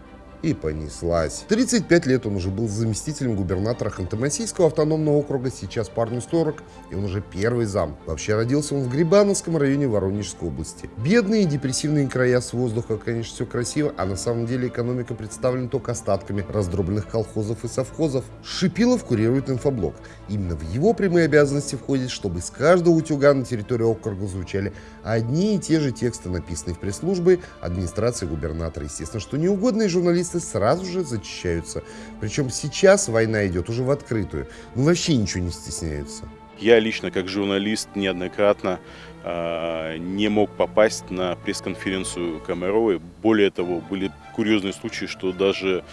и понеслась. 35 лет он уже был заместителем губернатора Ханты-Мансийского автономного округа, сейчас парню 40, и он уже первый зам. Вообще родился он в Грибановском районе Воронежской области. Бедные депрессивные края с воздуха, конечно, все красиво, а на самом деле экономика представлена только остатками раздробленных колхозов и совхозов. Шипилов курирует инфоблок. Именно в его прямые обязанности входит, чтобы из каждого утюга на территории округа звучали одни и те же тексты, написанные в пресс-службе администрации губернатора. Естественно, что неугодные журналисты сразу же зачищаются. Причем сейчас война идет уже в открытую. Ну вообще ничего не стесняются. Я лично, как журналист, неоднократно э, не мог попасть на пресс-конференцию Комаровой. Более того, были курьезные случаи, что даже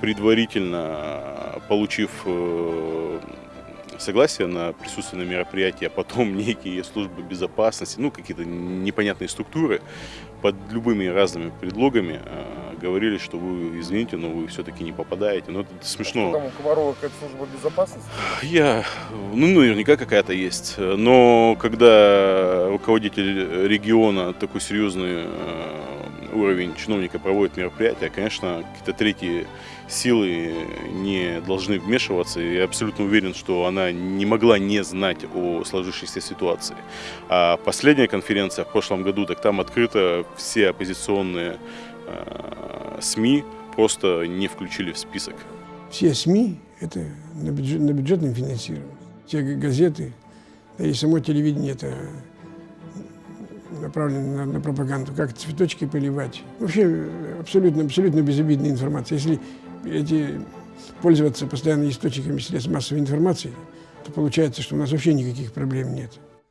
предварительно получив э, согласие на присутствие на мероприятии, а потом некие службы безопасности, ну какие-то непонятные структуры под любыми разными предлогами э, говорили, что вы, извините, но вы все-таки не попадаете. Но это смешно. А там у Комарова какая-то служба безопасности? Я, ну наверняка какая-то есть. Но когда руководитель региона такой серьезный э, уровень чиновника проводит мероприятие, конечно, какие-то третьи силы не должны вмешиваться. Я абсолютно уверен, что она не могла не знать о сложившейся ситуации. А последняя конференция в прошлом году, так там открыто все оппозиционные э, СМИ просто не включили в список. Все СМИ – это на, бюджет, на бюджетном финансировании. Все газеты, да и само телевидение – это направлено на, на пропаганду, как цветочки поливать. Вообще абсолютно, абсолютно безобидная информация. Если эти, пользоваться постоянно источниками средств массовой информации, то получается, что у нас вообще никаких проблем нет.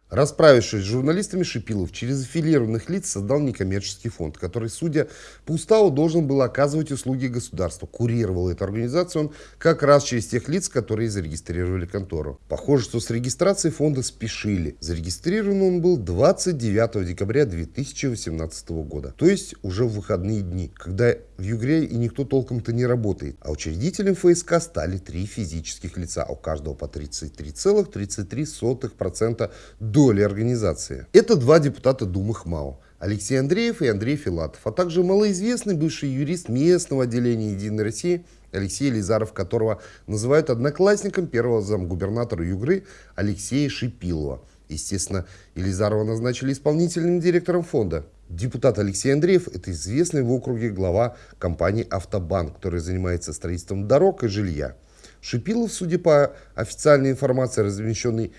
Расправившись с журналистами, Шипилов через аффилированных лиц создал некоммерческий фонд, который, судя по уставу, должен был оказывать услуги государству. Курировал эту организацию он как раз через тех лиц, которые зарегистрировали контору. Похоже, что с регистрацией фонда спешили. Зарегистрирован он был 29 декабря 2018 года, то есть уже в выходные дни, когда в Югре и никто толком-то не работает. А учредителем ФСК стали три физических лица, у каждого по 33,33% доли организации. Это два депутата Думы ХМАО. Алексей Андреев и Андрей Филатов, а также малоизвестный бывший юрист местного отделения «Единой России» Алексей Лизаров, которого называют одноклассником первого замгубернатора Югры Алексея Шипилова. Естественно, Елизарова назначили исполнительным директором фонда. Депутат Алексей Андреев – это известный в округе глава компании «Автобанк», который занимается строительством дорог и жилья. Шипилов, судя по официальной информации, размещенной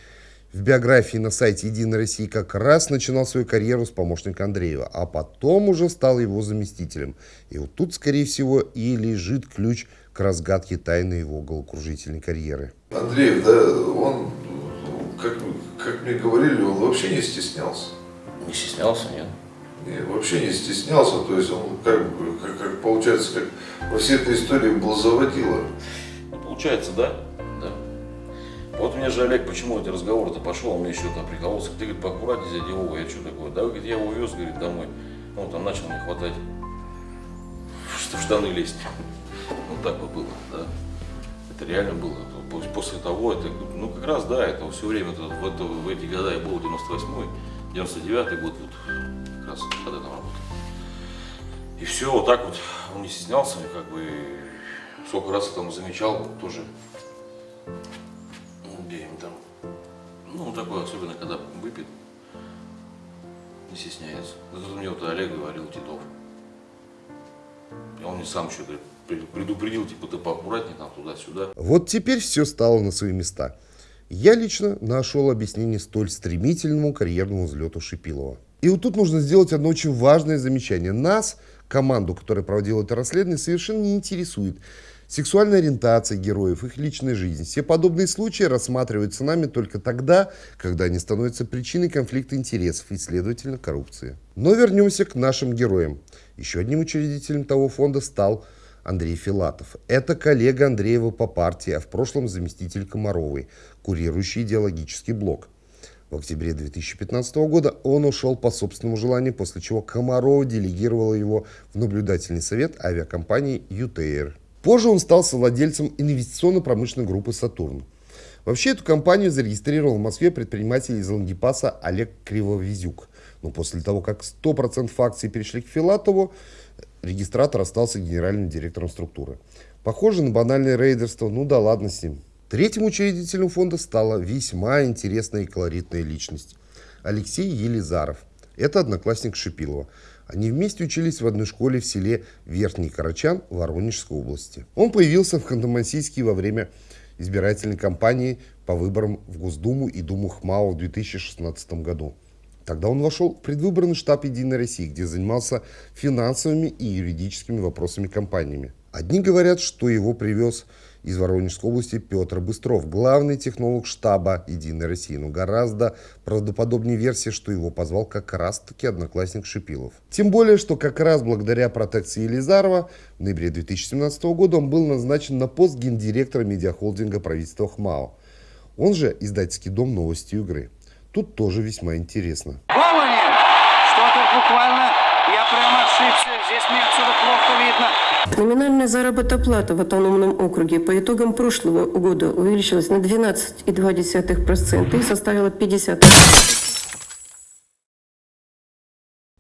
в биографии на сайте «Единой России», как раз начинал свою карьеру с помощника Андреева, а потом уже стал его заместителем. И вот тут, скорее всего, и лежит ключ к разгадке тайны его головокружительной карьеры. Андреев, да, он, как, как мне говорили, он вообще не стеснялся. Не стеснялся, нет? И вообще не стеснялся, то есть он как, как, как получается, как во всей этой истории был заводила. Ну, получается, да, да. Вот мне же Олег, почему этот разговор-то пошел, он мне еще там прикололся, ты, говорит, поаккуратнее, дядя Вова, я что такое, да, говорит, я его увез, говорит, домой, ну, там начал мне хватать, что в штаны лезть, вот так вот было, да. Это реально было. После того, это, ну как раз, да, это все время, это, в, это, в эти года я был, 98-й, 99-й год, вот, как раз когда там работал. И все, вот так вот, он не стеснялся, как бы, сколько раз я там замечал, тоже, где там, ну, такое, особенно, когда выпит, не стесняется. Это мне вот Олег говорил, Титов. И он мне сам еще говорит, предупредил, типа, ты поаккуратнее там туда-сюда. Вот теперь все стало на свои места. Я лично нашел объяснение столь стремительному карьерному взлету Шипилова. И вот тут нужно сделать одно очень важное замечание. Нас, команду, которая проводила это расследование, совершенно не интересует сексуальная ориентация героев, их личная жизнь. Все подобные случаи рассматриваются нами только тогда, когда они становятся причиной конфликта интересов и, следовательно, коррупции. Но вернемся к нашим героям. Еще одним учредителем того фонда стал Андрей Филатов. Это коллега Андреева по партии, а в прошлом заместитель Комаровой, курирующий идеологический блок. В октябре 2015 года он ушел по собственному желанию, после чего Комарова делегировала его в наблюдательный совет авиакомпании «ЮТР». Позже он стал совладельцем инвестиционно-промышленной группы «Сатурн». Вообще эту компанию зарегистрировал в Москве предприниматель из Лангипаса Олег Кривовизюк. Но после того, как 100% акций перешли к Филатову, регистратор остался генеральным директором структуры. Похоже на банальное рейдерство, ну да ладно с ним. Третьим учредителем фонда стала весьма интересная и колоритная личность. Алексей Елизаров. Это одноклассник Шипилова. Они вместе учились в одной школе в селе Верхний Карачан Воронежской области. Он появился в Ханты-Мансийске во время избирательной кампании по выборам в Госдуму и Думу ХМАО в 2016 году. Тогда он вошел в предвыборный штаб «Единой России», где занимался финансовыми и юридическими вопросами компаниями. Одни говорят, что его привез из Воронежской области Петр Быстров, главный технолог штаба «Единой России», но гораздо правдоподобнее версия, что его позвал как раз-таки одноклассник Шипилов. Тем более, что как раз благодаря протекции Елизарова в ноябре 2017 года он был назначен на пост гендиректора медиахолдинга правительства ХМАО, он же издательский дом «Новости игры». Тут тоже весьма интересно. Что-то буквально я прямо ошибся. Здесь мне отсюда плохо видно. Номинальная заработная в автономном округе по итогам прошлого года увеличилась на 12,2% и составила 50.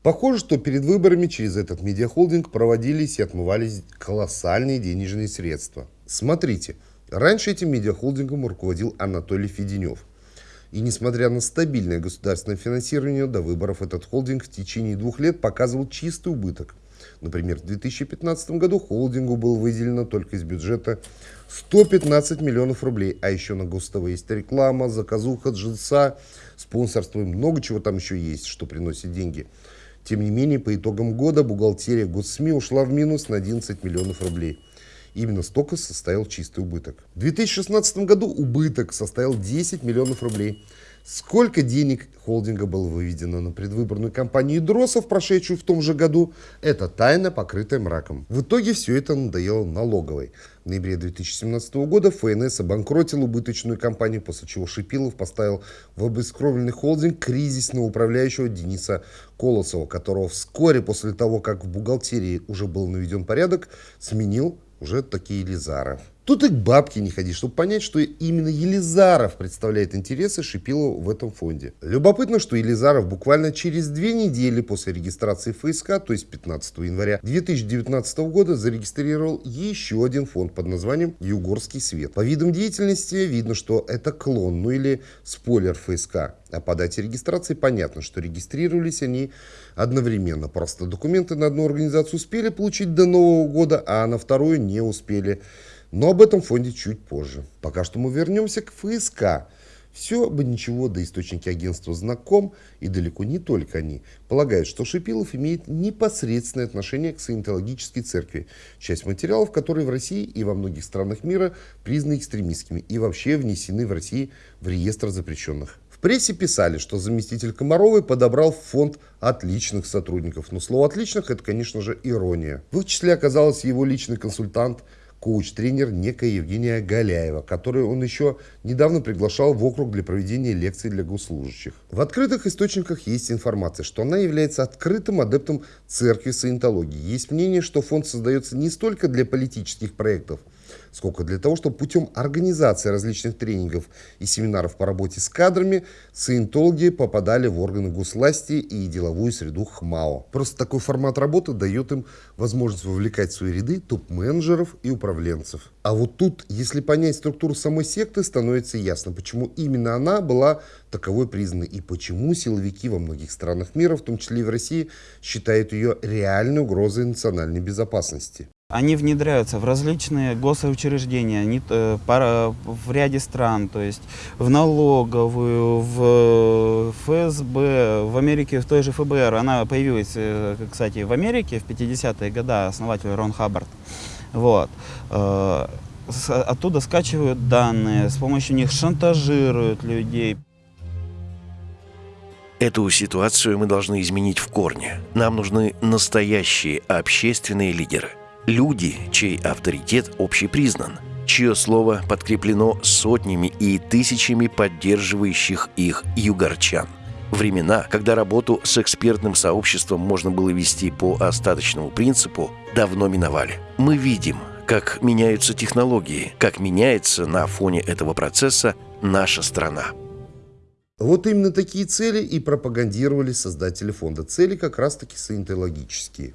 Похоже, что перед выборами через этот медиахолдинг проводились и отмывались колоссальные денежные средства. Смотрите, раньше этим медиахолдингом руководил Анатолий Феденев. И несмотря на стабильное государственное финансирование, до выборов этот холдинг в течение двух лет показывал чистый убыток. Например, в 2015 году холдингу было выделено только из бюджета 115 миллионов рублей, а еще на ГОСТВ есть реклама, заказуха, джинса, спонсорство и много чего там еще есть, что приносит деньги. Тем не менее, по итогам года бухгалтерия госсми ушла в минус на 11 миллионов рублей. Именно столько составил чистый убыток. В 2016 году убыток составил 10 миллионов рублей. Сколько денег холдинга было выведено на предвыборную кампанию Дросов, прошедшую в том же году, это тайна, покрытая мраком. В итоге все это надоело налоговой. В ноябре 2017 года ФНС обанкротил убыточную компанию, после чего Шипилов поставил в обескровленный холдинг кризисного управляющего Дениса Колосова, которого вскоре после того, как в бухгалтерии уже был наведен порядок, сменил уже такие Елизаров. Тут и к бабке не ходи, чтобы понять, что именно Елизаров представляет интересы Шипилова в этом фонде. Любопытно, что Елизаров буквально через две недели после регистрации ФСК, то есть 15 января 2019 года, зарегистрировал еще один фонд под названием «Югорский свет». По видам деятельности видно, что это клон, ну или спойлер ФСК. А по дате регистрации понятно, что регистрировались они одновременно. Просто документы на одну организацию успели получить до Нового года, а на вторую не успели. Но об этом фонде чуть позже. Пока что мы вернемся к ФСК. Все бы ничего, да источники агентства знаком, и далеко не только они, полагают, что Шипилов имеет непосредственное отношение к саентологической церкви, часть материалов которой в России и во многих странах мира признаны экстремистскими и вообще внесены в России в реестр запрещенных. В прессе писали, что заместитель Комаровой подобрал фонд отличных сотрудников. Но слово «отличных» это, конечно же, ирония. В их числе оказался его личный консультант – коуч-тренер некая Евгения Галяева, которую он еще недавно приглашал в округ для проведения лекций для госслужащих. В открытых источниках есть информация, что она является открытым адептом церкви саентологии. Есть мнение, что фонд создается не столько для политических проектов, сколько для того, чтобы путем организации различных тренингов и семинаров по работе с кадрами саентологи попадали в органы госвласти и деловую среду ХМАО. Просто такой формат работы дает им возможность вовлекать в свои ряды топ-менеджеров и управленцев. А вот тут, если понять структуру самой секты, становится ясно, почему именно она была таковой признана и почему силовики во многих странах мира, в том числе и в России, считают ее реальной угрозой национальной безопасности. Они внедряются в различные госучреждения не, э, пара, в ряде стран, то есть в налоговую, в ФСБ, в Америке в той же ФБР. Она появилась, э, кстати, в Америке в 50-е годы, основатель Рон Хаббард. Вот. Э, оттуда скачивают данные, с помощью них шантажируют людей. Эту ситуацию мы должны изменить в корне. Нам нужны настоящие общественные лидеры. Люди, чей авторитет общепризнан, чье слово подкреплено сотнями и тысячами поддерживающих их югорчан. Времена, когда работу с экспертным сообществом можно было вести по остаточному принципу, давно миновали. Мы видим, как меняются технологии, как меняется на фоне этого процесса наша страна. Вот именно такие цели и пропагандировали создатели фонда. Цели как раз-таки саентологические.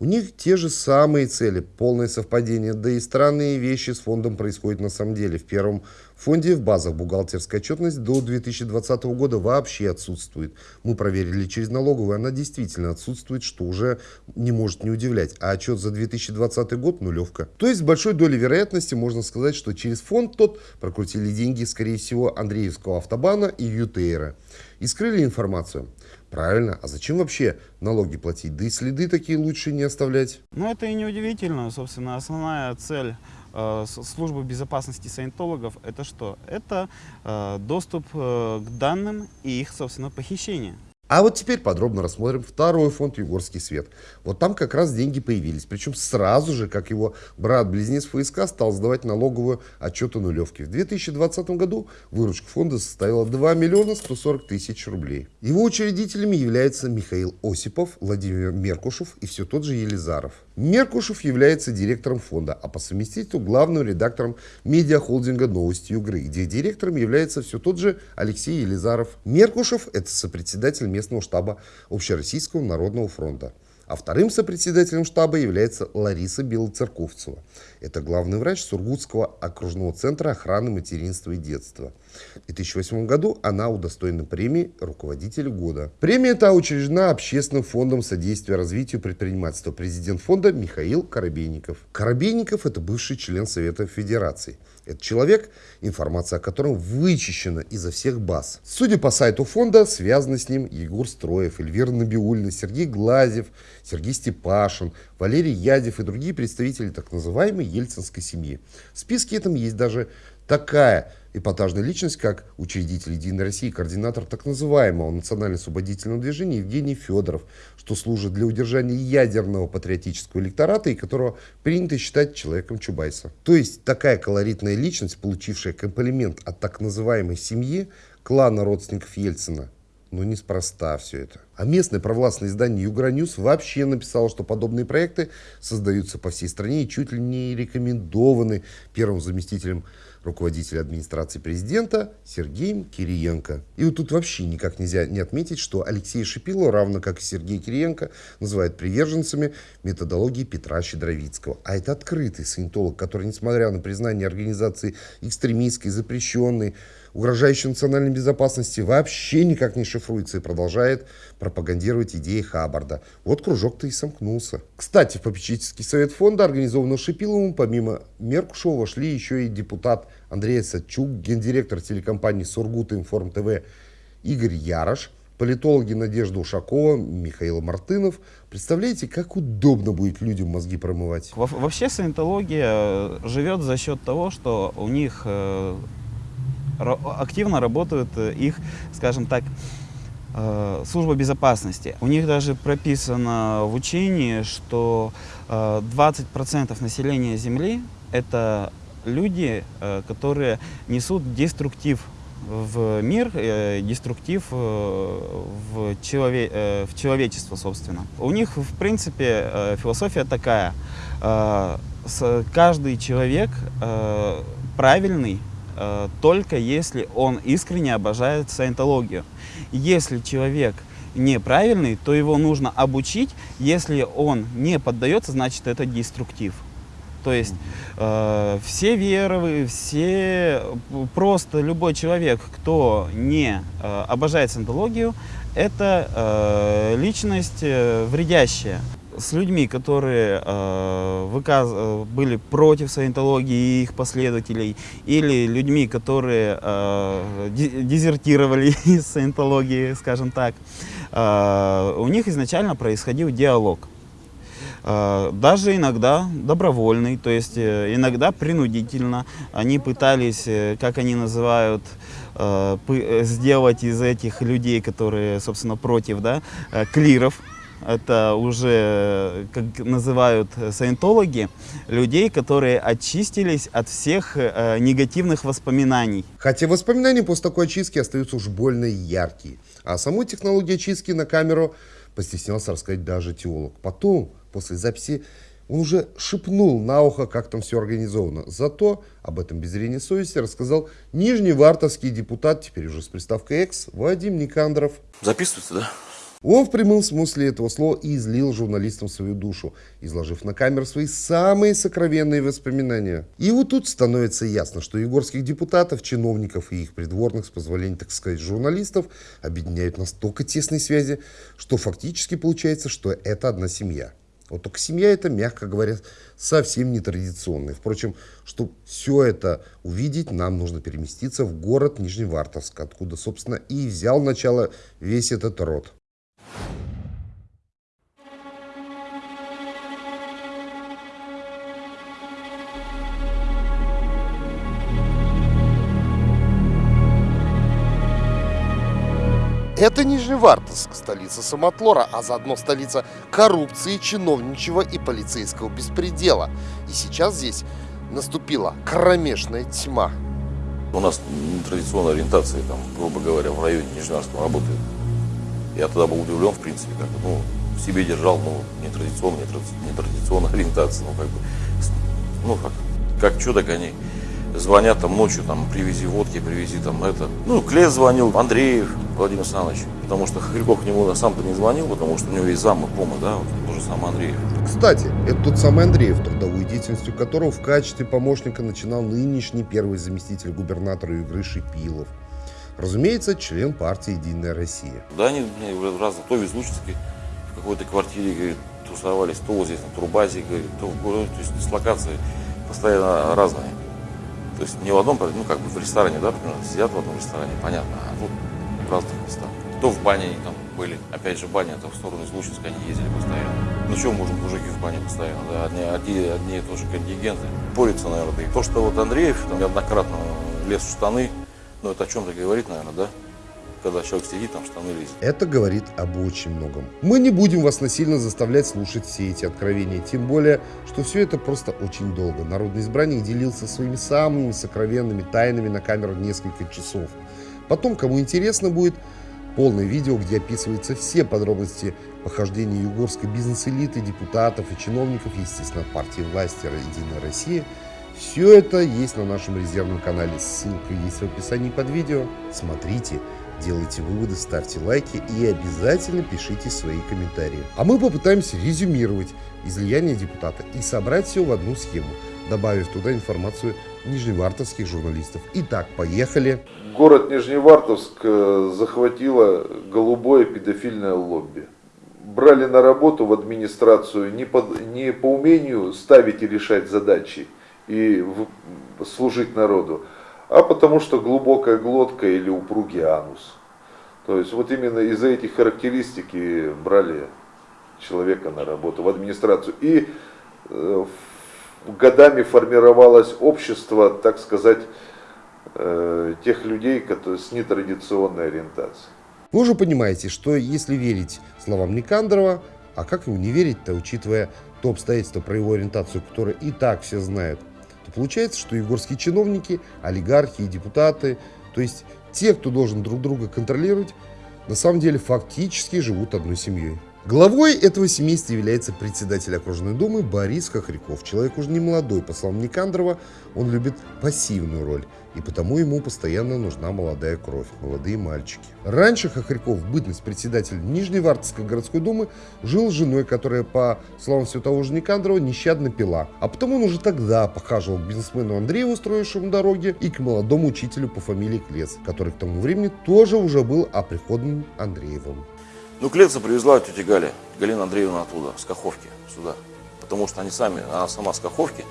У них те же самые цели, полное совпадение, да и странные вещи с фондом происходят на самом деле. В первом фонде в базах бухгалтерская отчетность до 2020 года вообще отсутствует. Мы проверили через налоговую, она действительно отсутствует, что уже не может не удивлять. А отчет за 2020 год нулевка. То есть с большой долей вероятности можно сказать, что через фонд тот прокрутили деньги, скорее всего, Андреевского автобана и ЮТРа. И скрыли информацию. Правильно. А зачем вообще налоги платить? Да и следы такие лучше не оставлять. Ну, это и не удивительно. Собственно, основная цель э, службы безопасности саентологов это что? Это э, доступ э, к данным и их, собственно, похищение. А вот теперь подробно рассмотрим второй фонд «Югорский свет». Вот там как раз деньги появились. Причем сразу же, как его брат-близнец ФСК стал сдавать налоговую отчет о нулевке. В 2020 году выручка фонда составила 2 миллиона 140 тысяч рублей. Его учредителями являются Михаил Осипов, Владимир Меркушев и все тот же Елизаров. Меркушев является директором фонда, а по совместительству главным редактором медиахолдинга «Новости Югры», где директором является все тот же Алексей Елизаров. Меркушев – это сопредседатель местного штаба Общероссийского народного фронта. А вторым сопредседателем штаба является Лариса Белоцерковцева. Это главный врач Сургутского окружного центра охраны материнства и детства. В 2008 году она удостоена премии «Руководитель года». Премия эта учреждена Общественным фондом содействия развитию предпринимательства. Президент фонда Михаил Коробейников. Коробейников – это бывший член Совета Федерации. Это человек, информация о котором вычищена изо всех баз. Судя по сайту фонда, связаны с ним Егор Строев, Эльвира Набиульна, Сергей Глазев, Сергей Степашин, Валерий Ядев и другие представители так называемой ельцинской семьи. В списке этом есть даже такая эпатажная личность, как учредитель «Единой России», координатор так называемого национально-освободительного движения Евгений Федоров, что служит для удержания ядерного патриотического электората и которого принято считать человеком Чубайса. То есть такая колоритная личность, получившая комплимент от так называемой семьи, клана родственников Ельцина, но неспроста все это. А местное провластное издание Юграньюз вообще написало, что подобные проекты создаются по всей стране и чуть ли не рекомендованы первым заместителем руководителя администрации президента Сергеем Кириенко. И вот тут вообще никак нельзя не отметить, что Алексей Шипило, равно как и Сергей Кириенко, называют приверженцами методологии Петра Щедровицкого. А это открытый саентолог, который, несмотря на признание организации экстремистской, запрещенной, угрожающей национальной безопасности, вообще никак не шифруется и продолжает пропагандировать идеи Хаббарда. Вот кружок-то и сомкнулся. Кстати, в попечительский совет фонда, организованного Шипиловым, помимо Меркушева, вошли еще и депутат Андрей Садчук, гендиректор телекомпании Сургут Информ ТВ Игорь Ярош, политологи Надежда Ушакова, Михаил Мартынов. Представляете, как удобно будет людям мозги промывать? Во вообще саентология живет за счет того, что у них э, активно работают э, их, скажем так, э, служба безопасности. У них даже прописано в учении, что 20% населения Земли — это люди, э, которые несут деструктив в мир, э, деструктив э, в, челове, в человечество, собственно. У них, в принципе, философия такая. каждый человек э, правильный э, только если он искренне обожает саентологию. Если человек неправильный, то его нужно обучить. Если он не поддается, значит это деструктив. То есть э, все веровые, все э, просто любой человек, кто не э, обожает саентологию, это э, личность э, вредящая. С людьми, которые э, выказ- э, были против саентологии и их последователей, или людьми, которые э, де- дезертировали из саентологии, скажем так, э, у них изначально происходил диалог. Э, Даже иногда добровольный, то есть э, иногда принудительно. Они пытались, как они называют, сделать из этих людей, которые, собственно, против, да, клиров. Это уже, как называют саентологи, людей, которые очистились от всех э, негативных воспоминаний. Хотя воспоминания после такой очистки остаются уж больно яркие. А о самой технологии очистки на камеру постеснялся рассказать даже теолог. Потом, после записи, он уже шепнул на ухо, как там все организовано. Зато об этом без зрения совести рассказал нижневартовский депутат, теперь уже с приставкой «экс», Вадим Никандров. Записывается, да? Он в прямом смысле этого слова и излил журналистам свою душу, изложив на камеру свои самые сокровенные воспоминания. И вот тут становится ясно, что егорских депутатов, чиновников и их придворных, с позволения, так сказать, журналистов, объединяют настолько тесные связи, что фактически получается, что это одна семья. Вот только семья это, мягко говоря, совсем нетрадиционная. Впрочем, чтобы все это увидеть, нам нужно переместиться в город Нижневартовск, откуда, собственно, и взял начало весь этот род. Это Нижневартовск, столица самотлора, а заодно столица коррупции, чиновничьего и полицейского беспредела. И сейчас здесь наступила кромешная тьма. У нас нетрадиционная ориентация, там, грубо говоря, в районе Нижневартовска работает. Я тогда был удивлен, в принципе, как ну, в себе держал, ну, нетрадиционная, нетради- нетрадиционная ориентация, ну, как бы, ну, как, как что, так они звонят там ночью, там, привези водки, привези там это. Ну, Клес звонил, Андреев Владимир Александрович, потому что Хохряков к нему сам-то не звонил, потому что у него есть зам и пома, да, вот, тоже сам Андреев. Кстати, это тот самый Андреев, трудовой деятельностью которого в качестве помощника начинал нынешний первый заместитель губернатора Югры Шипилов. Разумеется, член партии «Единая Россия». Да, они мне в раз то в в какой-то квартире, говорит, тусовались, то здесь на Турбазе, говорит, то в городе, то есть дислокации постоянно разные. То есть не в одном, ну как бы в ресторане, да, примерно, сидят в одном ресторане, понятно, а тут в разных местах. То в бане они там были, опять же баня, это в сторону из они ездили постоянно. Ну что можем мужики в бане постоянно, да, одни, одни, одни и тоже контингенты. Порится, наверное, и то, что вот Андреев там неоднократно лез в штаны, ну это о чем-то говорит, наверное, да? Когда человек сидит, там штаны лезет. Это говорит об очень многом. Мы не будем вас насильно заставлять слушать все эти откровения, тем более, что все это просто очень долго. Народный избранник делился своими самыми сокровенными тайнами на камеру несколько часов. Потом, кому интересно будет, полное видео, где описываются все подробности похождения югорской бизнес-элиты, депутатов и чиновников, естественно, партии власти «Единая Россия», все это есть на нашем резервном канале. Ссылка есть в описании под видео. Смотрите, делайте выводы, ставьте лайки и обязательно пишите свои комментарии. А мы попытаемся резюмировать излияние депутата и собрать все в одну схему, добавив туда информацию нижневартовских журналистов. Итак, поехали. Город Нижневартовск э, захватило голубое педофильное лобби. Брали на работу в администрацию не, под- не по умению ставить и решать задачи и служить народу, а потому что глубокая глотка или упругий анус. То есть вот именно из-за этих характеристик и брали человека на работу в администрацию. И э, годами формировалось общество, так сказать, э, тех людей, которые с нетрадиционной ориентацией. Вы уже понимаете, что если верить словам Никандрова, а как ему не верить-то, учитывая то обстоятельство про его ориентацию, которое и так все знают, получается, что егорские чиновники, олигархи и депутаты, то есть те, кто должен друг друга контролировать, на самом деле фактически живут одной семьей. Главой этого семейства является председатель окружной думы Борис Хохряков. Человек уже не молодой, по словам Никандрова, он любит пассивную роль, и потому ему постоянно нужна молодая кровь, молодые мальчики. Раньше Хохряков, бытность председателя Нижневартовской городской думы, жил с женой, которая, по словам все того же Никандрова, нещадно пила. А потом он уже тогда похаживал к бизнесмену Андрею, устроившему дороги, и к молодому учителю по фамилии Клец, который к тому времени тоже уже был оприходным Андреевым. Ну, Клеца привезла тетя Галя, Галина Андреевна оттуда, с Каховки, сюда. Потому что они сами, она сама с Каховки,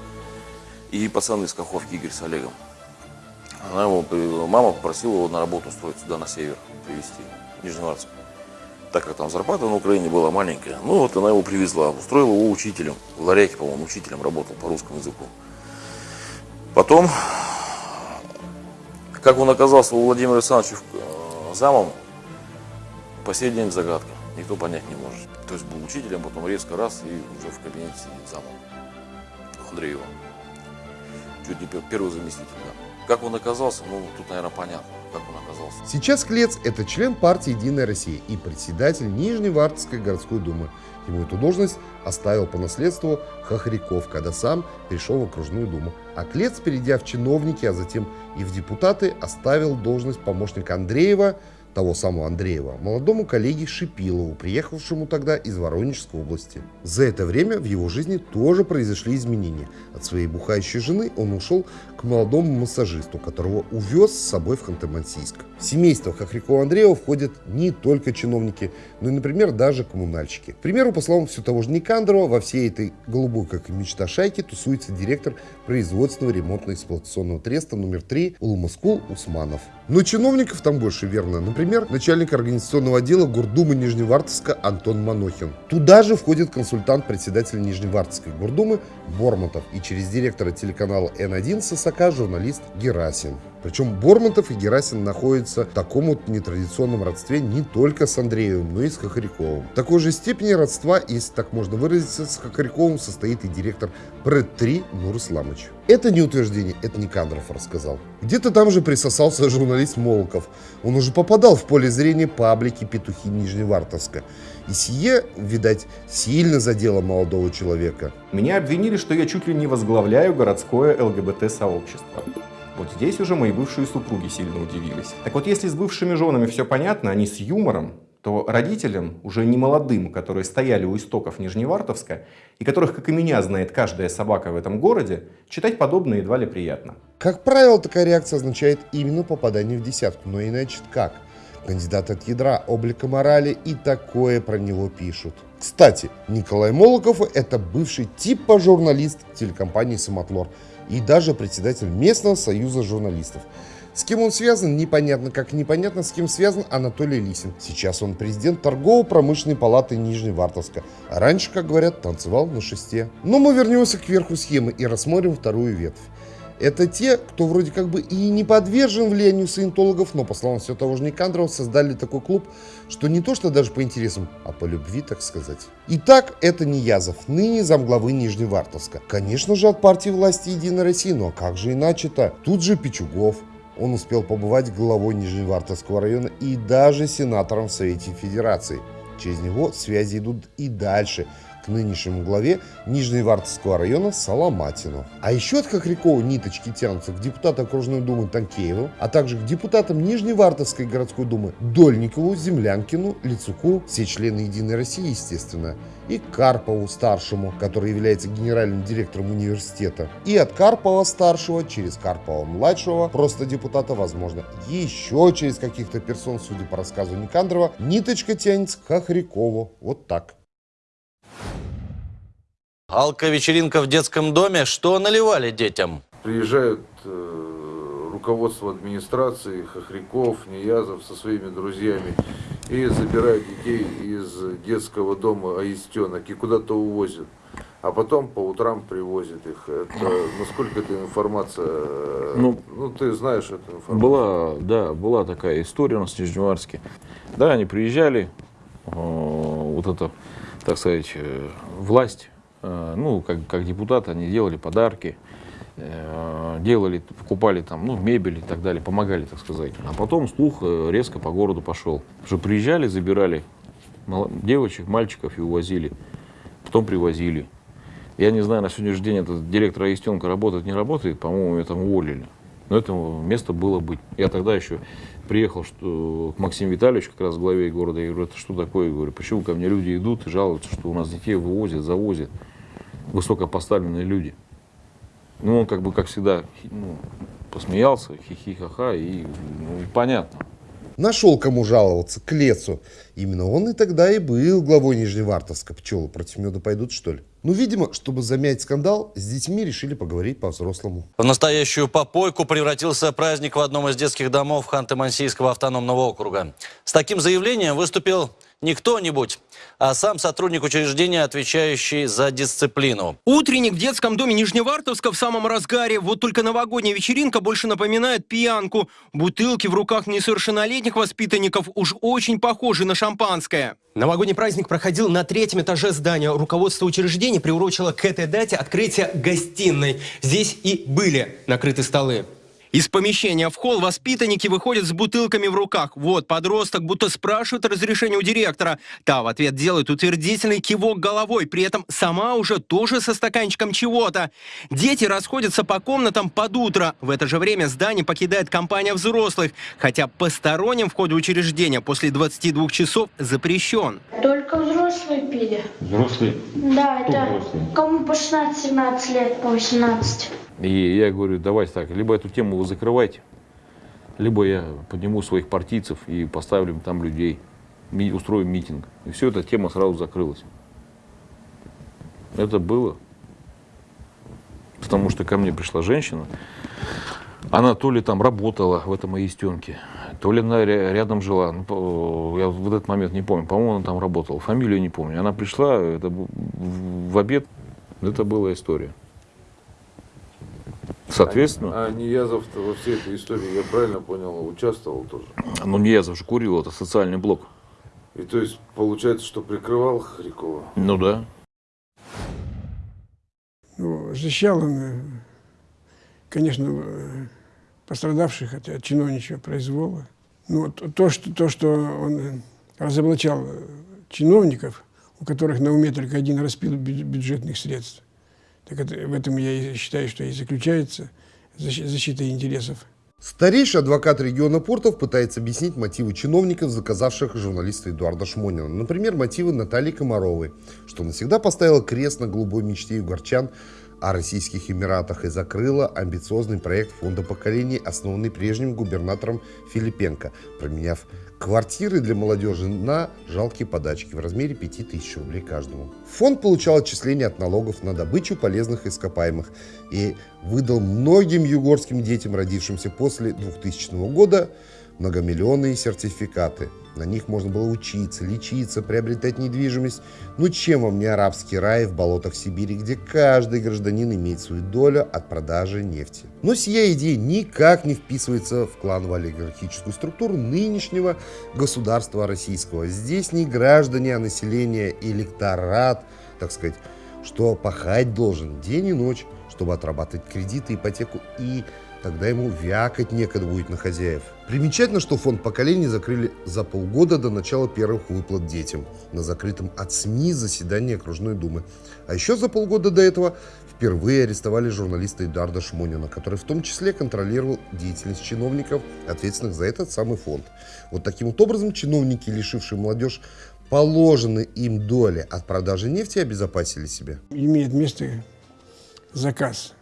и пацаны из Каховки, Игорь с Олегом. Она его, мама попросила его на работу устроить сюда, на север, привезти, в Нижневартовск. Так как там зарплата на Украине была маленькая, ну вот она его привезла, устроила его учителем, в Ларяке, по-моему, учителем работал по русскому языку. Потом, как он оказался у Владимира Александровича э, замом, по сей день загадка. Никто понять не может. То есть был учителем, потом резко раз и уже в кабинете сидит замом Андреева. Чуть не первый заместитель, да. Как он оказался, ну, тут, наверное, понятно, как он оказался. Сейчас Клец – это член партии «Единая Россия» и председатель Нижневартовской городской думы. Ему эту должность оставил по наследству Хохряков, когда сам перешел в окружную думу. А Клец, перейдя в чиновники, а затем и в депутаты, оставил должность помощника Андреева – того самого Андреева, молодому коллеге Шипилову, приехавшему тогда из Воронежской области. За это время в его жизни тоже произошли изменения. От своей бухающей жены он ушел к молодому массажисту, которого увез с собой в Ханты-Мансийск. В семейство Хохрякова Андреева входят не только чиновники, но и, например, даже коммунальщики. К примеру, по словам все того же Никандрова, во всей этой голубой, как и мечта шайки, тусуется директор производственного ремонтно-эксплуатационного треста номер 3 Улмаскул Усманов. Но чиновников там больше, верно. Например, начальник организационного отдела Гурдумы Нижневартовска Антон Манохин. Туда же входит консультант председателя Нижневартовской Гурдумы Бормутов и через директора телеканала Н1 Сосака журналист Герасин. Причем Бормутов и Герасин находятся в таком вот нетрадиционном родстве не только с Андреевым, но и с Хохряковым. Такой же степени родства, если так можно выразиться, с Хохряковым состоит и директор ПРЭД-3 Нур Исламович. Это не утверждение, это Никандров рассказал. Где-то там же присосался журналист Молоков. Он уже попадал в поле зрения паблики «Петухи Нижневартовска». И сие, видать, сильно задело молодого человека. Меня обвинили, что я чуть ли не возглавляю городское ЛГБТ-сообщество. Вот здесь уже мои бывшие супруги сильно удивились. Так вот, если с бывшими женами все понятно, они с юмором, то родителям, уже не молодым, которые стояли у истоков Нижневартовска, и которых, как и меня, знает каждая собака в этом городе, читать подобное едва ли приятно. Как правило, такая реакция означает именно попадание в десятку, но иначе как? Кандидат от ядра, облика морали и такое про него пишут. Кстати, Николай Молоков – это бывший типа журналист телекомпании «Самотлор», и даже председатель местного союза журналистов. С кем он связан, непонятно, как непонятно, с кем связан Анатолий Лисин. Сейчас он президент торгово-промышленной палаты Нижневартовска. Раньше, как говорят, танцевал на шесте. Но мы вернемся к верху схемы и рассмотрим вторую ветвь. Это те, кто вроде как бы и не подвержен влиянию саентологов, но, по словам все того же Никандрова, создали такой клуб, что не то что даже по интересам, а по любви, так сказать. Итак, это не Язов, ныне замглавы Нижневартовска. Конечно же, от партии власти Единой России, но как же иначе-то? Тут же Пичугов. Он успел побывать главой Нижневартовского района и даже сенатором в Совете Федерации. Через него связи идут и дальше – нынешнему главе Нижневартовского района Соломатину. А еще от Хохрякова ниточки тянутся к депутату окружной думы Танкееву, а также к депутатам Нижневартовской городской думы Дольникову, Землянкину, Лицуку, все члены Единой России, естественно, и Карпову старшему, который является генеральным директором университета. И от Карпова старшего через Карпова младшего, просто депутата, возможно, еще через каких-то персон, судя по рассказу Никандрова, ниточка тянется к Хохрякову. Вот так. Алка-вечеринка в детском доме. Что наливали детям? Приезжают э, руководство администрации, Хохряков, Неязов со своими друзьями и забирают детей из детского дома Аистенок и куда-то увозят. А потом по утрам привозят их. Это, насколько эта информация, э, ну, ну ты знаешь эту информацию? Была, да, была такая история у нас в Нижневарске. Да, они приезжали, э, вот это, так сказать, э, власть ну, как, как депутаты, они делали подарки, э, делали, покупали там, ну, мебель и так далее, помогали, так сказать. А потом слух э, резко по городу пошел. Что приезжали, забирали девочек, мальчиков и увозили. Потом привозили. Я не знаю, на сегодняшний день этот директор Аистенко работает, не работает, по-моему, это уволили. Но это место было быть. Я тогда еще приехал что, к Максиму Витальевичу, как раз главе города, я говорю, это что такое? Я говорю, почему ко мне люди идут и жалуются, что у нас детей вывозят, завозят высокопоставленные люди. Ну, он как бы, как всегда, ну, посмеялся, хихи-ха-ха, и ну, понятно. Нашел кому жаловаться, к лесу. Именно он и тогда и был главой Нижневартовска. Пчелы против меда пойдут, что ли? Ну, видимо, чтобы замять скандал, с детьми решили поговорить по-взрослому. В настоящую попойку превратился праздник в одном из детских домов Ханты-Мансийского автономного округа. С таким заявлением выступил не кто-нибудь, а сам сотрудник учреждения, отвечающий за дисциплину. Утренник в детском доме Нижневартовска в самом разгаре. Вот только новогодняя вечеринка больше напоминает пьянку. Бутылки в руках несовершеннолетних воспитанников уж очень похожи на шампанское. Новогодний праздник проходил на третьем этаже здания. Руководство учреждения приурочило к этой дате открытие гостиной. Здесь и были накрыты столы. Из помещения в холл воспитанники выходят с бутылками в руках. Вот подросток будто спрашивает разрешение у директора. Та в ответ делает утвердительный кивок головой, при этом сама уже тоже со стаканчиком чего-то. Дети расходятся по комнатам под утро. В это же время здание покидает компания взрослых, хотя посторонним вход в учреждение после 22 часов запрещен. Только взрослые пили. Взрослые? Да, Кто это взрослые? кому по 16-17 лет, по 18. И я говорю, давайте так, либо эту тему вы закрывайте, либо я подниму своих партийцев и поставлю там людей, ми- устроим митинг. И все, эта тема сразу закрылась. Это было. Потому что ко мне пришла женщина, она то ли там работала в этом аистенке, то ли она ря- рядом жила. Ну, я в этот момент не помню. По-моему, она там работала. Фамилию не помню. Она пришла это, в обед. Это была история. Соответственно, А Ниязов-то во всей этой истории, я правильно понял, участвовал тоже? ну не я же курил, это социальный блок. И то есть получается, что прикрывал Харькова? Ну да. Ну, защищал он, э, конечно, э, пострадавших от, от чиновничьего произвола. Ну, т- то, что, то, что он э, разоблачал чиновников, у которых на уме только один распил бю- бюджетных средств, так это, в этом я и считаю, что и заключается защи- защита интересов. Старейший адвокат региона Портов пытается объяснить мотивы чиновников, заказавших журналиста Эдуарда Шмонина. Например, мотивы Натальи Комаровой, что навсегда поставила крест на голубой мечте югорчан о Российских Эмиратах и закрыла амбициозный проект фонда поколений, основанный прежним губернатором Филипенко, променяв квартиры для молодежи на жалкие подачки в размере 5000 рублей каждому. Фонд получал отчисления от налогов на добычу полезных ископаемых и выдал многим югорским детям, родившимся после 2000 года, многомиллионные сертификаты. На них можно было учиться, лечиться, приобретать недвижимость. Ну чем вам не арабский рай в болотах Сибири, где каждый гражданин имеет свою долю от продажи нефти. Но сия идея никак не вписывается в кланово-олигархическую структуру нынешнего государства российского. Здесь не граждане, а население, электорат, так сказать, что пахать должен день и ночь, чтобы отрабатывать кредиты, ипотеку и тогда ему вякать некогда будет на хозяев. Примечательно, что фонд поколений закрыли за полгода до начала первых выплат детям на закрытом от СМИ заседании окружной думы. А еще за полгода до этого впервые арестовали журналиста Эдуарда Шмонина, который в том числе контролировал деятельность чиновников, ответственных за этот самый фонд. Вот таким вот образом чиновники, лишившие молодежь положенной им доли от продажи нефти, обезопасили себя. Имеет место заказ.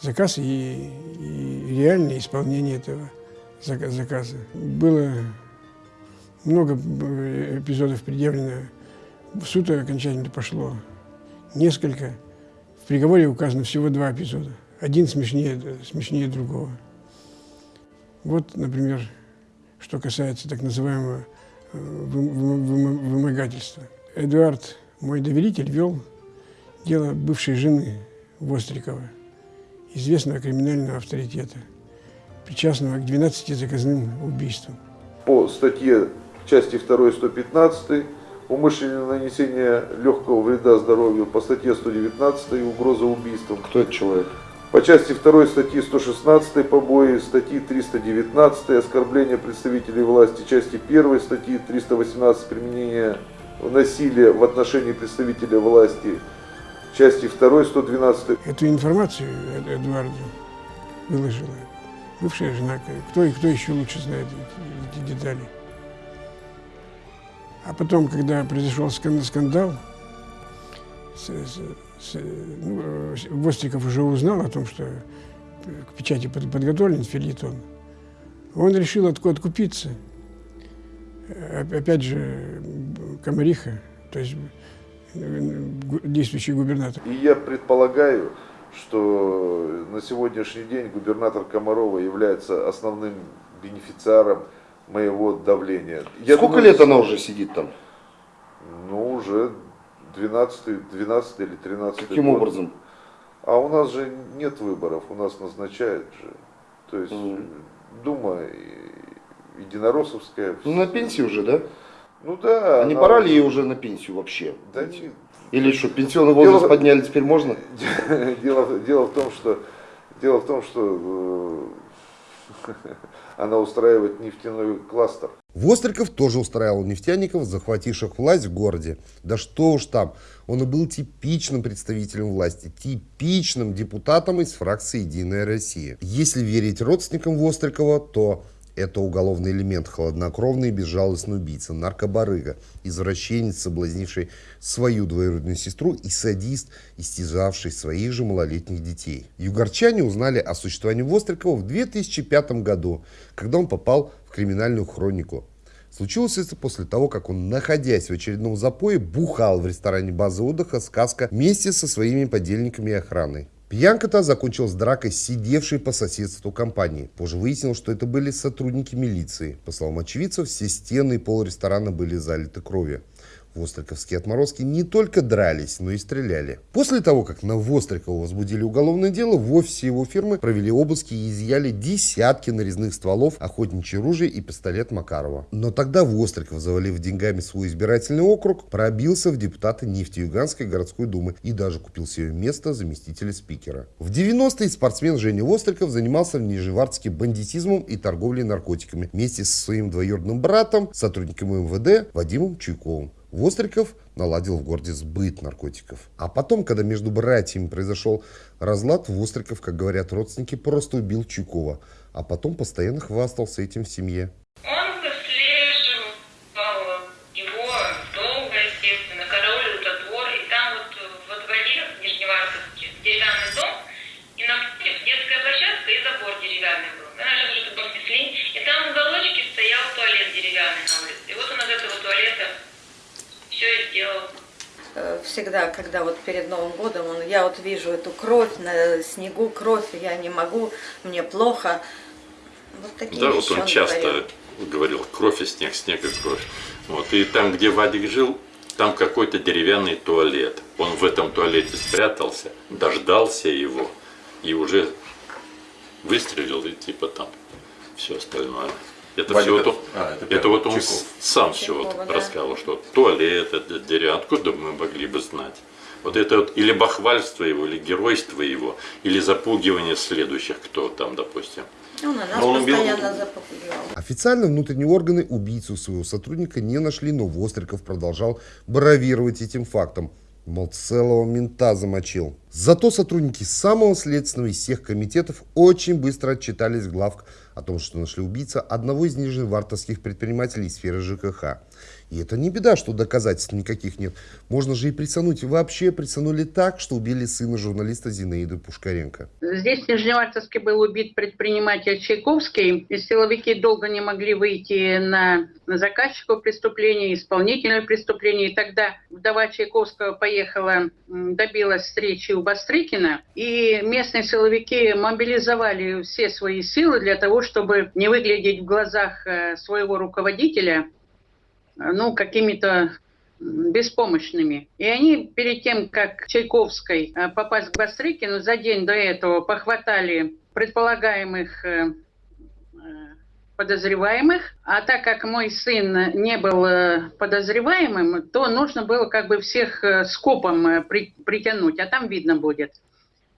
Заказ и, и реальное исполнение этого зака- заказа. Было много э, эпизодов предъявлено. В суд окончательно пошло несколько. В приговоре указано всего два эпизода. Один смешнее, смешнее другого. Вот, например, что касается так называемого э, вы- вы- вы- вымогательства. Эдуард, мой доверитель, вел дело бывшей жены Вострикова, известного криминального авторитета, причастного к 12 заказным убийствам. По статье части 2 115 умышленное нанесение легкого вреда здоровью, по статье 119 угроза убийством. Кто этот человек? По части 2 статьи 116 побои, статьи 319 оскорбление представителей власти, части 1 статьи 318 применение насилия в отношении представителя власти, части 2 112. Эту информацию Эдуарду выложила бывшая жена. Кто кто еще лучше знает эти, детали. А потом, когда произошел скандал, с, с, с, ну, Востриков уже узнал о том, что к печати подготовлен филитон, он решил откупиться. Опять же, Комариха, то есть действующий губернатор. И я предполагаю, что на сегодняшний день губернатор Комарова является основным бенефициаром моего давления. Я Сколько думаю, лет она уже сидит там? Ну, уже 12, 12 или 13 Каким год. образом? А у нас же нет выборов, у нас назначают же. То есть mm. Дума единороссовская. Ну, на пенсии уже, да? Ну да. А не пора ли ей уже на пенсию вообще? Да не, или что, пенсионный возраст дело, подняли, теперь можно? Дело, дело в том, что, дело в том, что э, она устраивает нефтяной кластер. Востриков тоже устраивал нефтяников, захвативших власть в городе. Да что уж там, он и был типичным представителем власти, типичным депутатом из фракции «Единая Россия». Если верить родственникам Вострикова, то это уголовный элемент, хладнокровный и безжалостный убийца, наркобарыга, извращенец, соблазнивший свою двоюродную сестру и садист, истязавший своих же малолетних детей. Югорчане узнали о существовании Вострикова в 2005 году, когда он попал в криминальную хронику. Случилось это после того, как он, находясь в очередном запое, бухал в ресторане базы отдыха «Сказка» вместе со своими подельниками и охраной. Пьянка-то закончилась дракой сидевшей по соседству компании. Позже выяснилось, что это были сотрудники милиции. По словам очевидцев, все стены и пол ресторана были залиты кровью. Востриковские отморозки не только дрались, но и стреляли. После того, как на Вострикова возбудили уголовное дело, в офисе его фирмы провели обыски и изъяли десятки нарезных стволов, охотничье ружье и пистолет Макарова. Но тогда Востриков, завалив деньгами свой избирательный округ, пробился в депутаты Нефтеюганской городской думы и даже купил себе место заместителя спикера. В 90-е спортсмен Женя Востриков занимался в Нижневартске бандитизмом и торговлей наркотиками вместе со своим двоюродным братом, сотрудником МВД Вадимом Чуйковым. Востриков наладил в городе сбыт наркотиков. А потом, когда между братьями произошел разлад, Востриков, как говорят родственники, просто убил Чуйкова, а потом постоянно хвастался этим в семье. Всегда, когда вот перед Новым годом, он, я вот вижу эту кровь на снегу, кровь, я не могу, мне плохо. Вот такие да, вот он, он часто говорил. говорил, кровь и снег, снег и кровь. Вот, и там, где Вадик жил, там какой-то деревянный туалет. Он в этом туалете спрятался, дождался его и уже выстрелил, и типа там все остальное. Это Вадик, все вот он, а, это, это вот он сам все вот да. рассказал, что туалет, это деревья, откуда мы могли бы знать? Вот это вот или бахвальство его, или геройство его, или запугивание следующих, кто там, допустим. Он на нас он постоянно убил... запугивал. Официально внутренние органы убийцу своего сотрудника не нашли, но Востриков продолжал бравировать этим фактом. Мол, целого мента замочил. Зато сотрудники самого следственного из всех комитетов очень быстро отчитались главк о том, что нашли убийца одного из нижневартовских предпринимателей сферы ЖКХ. И это не беда, что доказательств никаких нет. Можно же и присануть. И вообще присанули так, что убили сына журналиста Зинаиды Пушкаренко. Здесь в Нижневартовске был убит предприниматель Чайковский. И силовики долго не могли выйти на заказчика преступления, исполнителя преступления. И тогда вдова Чайковского поехала, добилась встречи у Бастрыкина. И местные силовики мобилизовали все свои силы для того, чтобы не выглядеть в глазах э, своего руководителя ну, какими-то беспомощными. И они перед тем, как Чайковской э, попасть к Бастрыкину, за день до этого похватали предполагаемых э, э, подозреваемых. А так как мой сын не был подозреваемым, то нужно было как бы всех скопом притянуть, а там видно будет.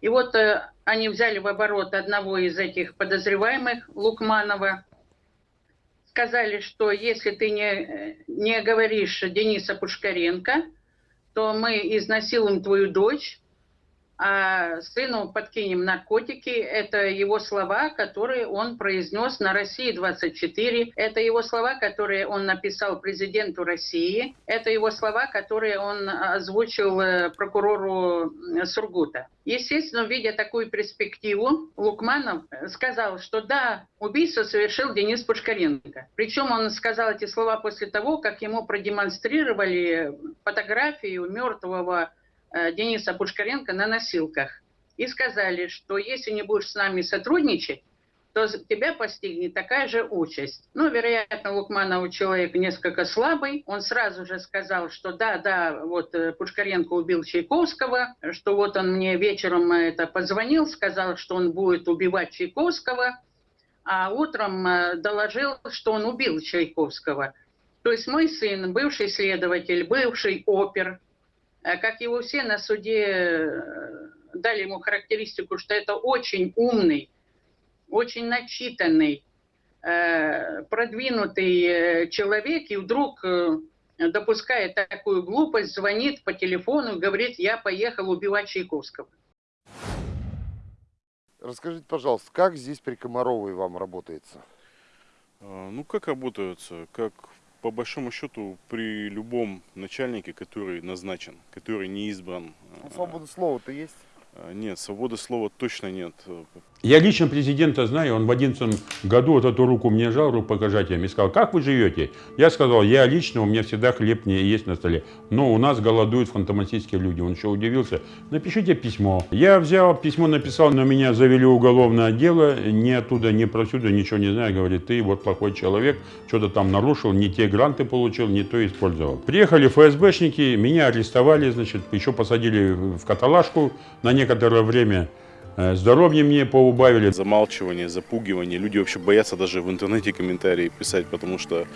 И вот они взяли в оборот одного из этих подозреваемых, Лукманова, сказали, что если ты не, не говоришь Дениса Пушкаренко, то мы изнасилуем твою дочь, а сыну подкинем наркотики. Это его слова, которые он произнес на России-24. Это его слова, которые он написал президенту России. Это его слова, которые он озвучил э, прокурору Сургута. Естественно, видя такую перспективу, Лукманов сказал, что да, убийство совершил Денис Пушкаренко. Причем он сказал эти слова после того, как ему продемонстрировали фотографию мертвого Дениса Пушкаренко на носилках. И сказали, что если не будешь с нами сотрудничать, то тебя постигнет такая же участь. Ну, вероятно, Лукманов человек несколько слабый. Он сразу же сказал, что да, да, вот э, Пушкаренко убил Чайковского, что вот он мне вечером это позвонил, сказал, что он будет убивать Чайковского, а утром э, доложил, что он убил Чайковского. То есть мой сын, бывший следователь, бывший опер, Э, как его все на суде э, дали ему характеристику, что это очень умный, очень начитанный, э, продвинутый человек, и вдруг допускает такую глупость, звонит по телефону и говорит, я поехал убивать Чайковского. Расскажите, пожалуйста, как здесь при Комаровой вам работается? Ну, как работаются? Как по большому счету при любом начальнике, который назначен, который не избран. Ну, свобода слова-то есть? А, нет, свободы слова точно нет. Я лично президента знаю, он в 2011 году вот эту руку мне жал, руку рукопожатием, и сказал, как вы живете? Я сказал, я лично, у меня всегда хлеб не есть на столе, но у нас голодуют фантоматические люди. Он еще удивился, напишите письмо. Я взял, письмо написал, но меня завели уголовное дело, ни оттуда, ни просюда, ничего не знаю, говорит, ты вот плохой человек, что-то там нарушил, не те гранты получил, не то использовал. Приехали ФСБшники, меня арестовали, значит, еще посадили в каталажку на некоторое время, Э, здоровье мне поубавили. Замалчивание, запугивание. Люди вообще боятся даже в интернете комментарии писать, потому что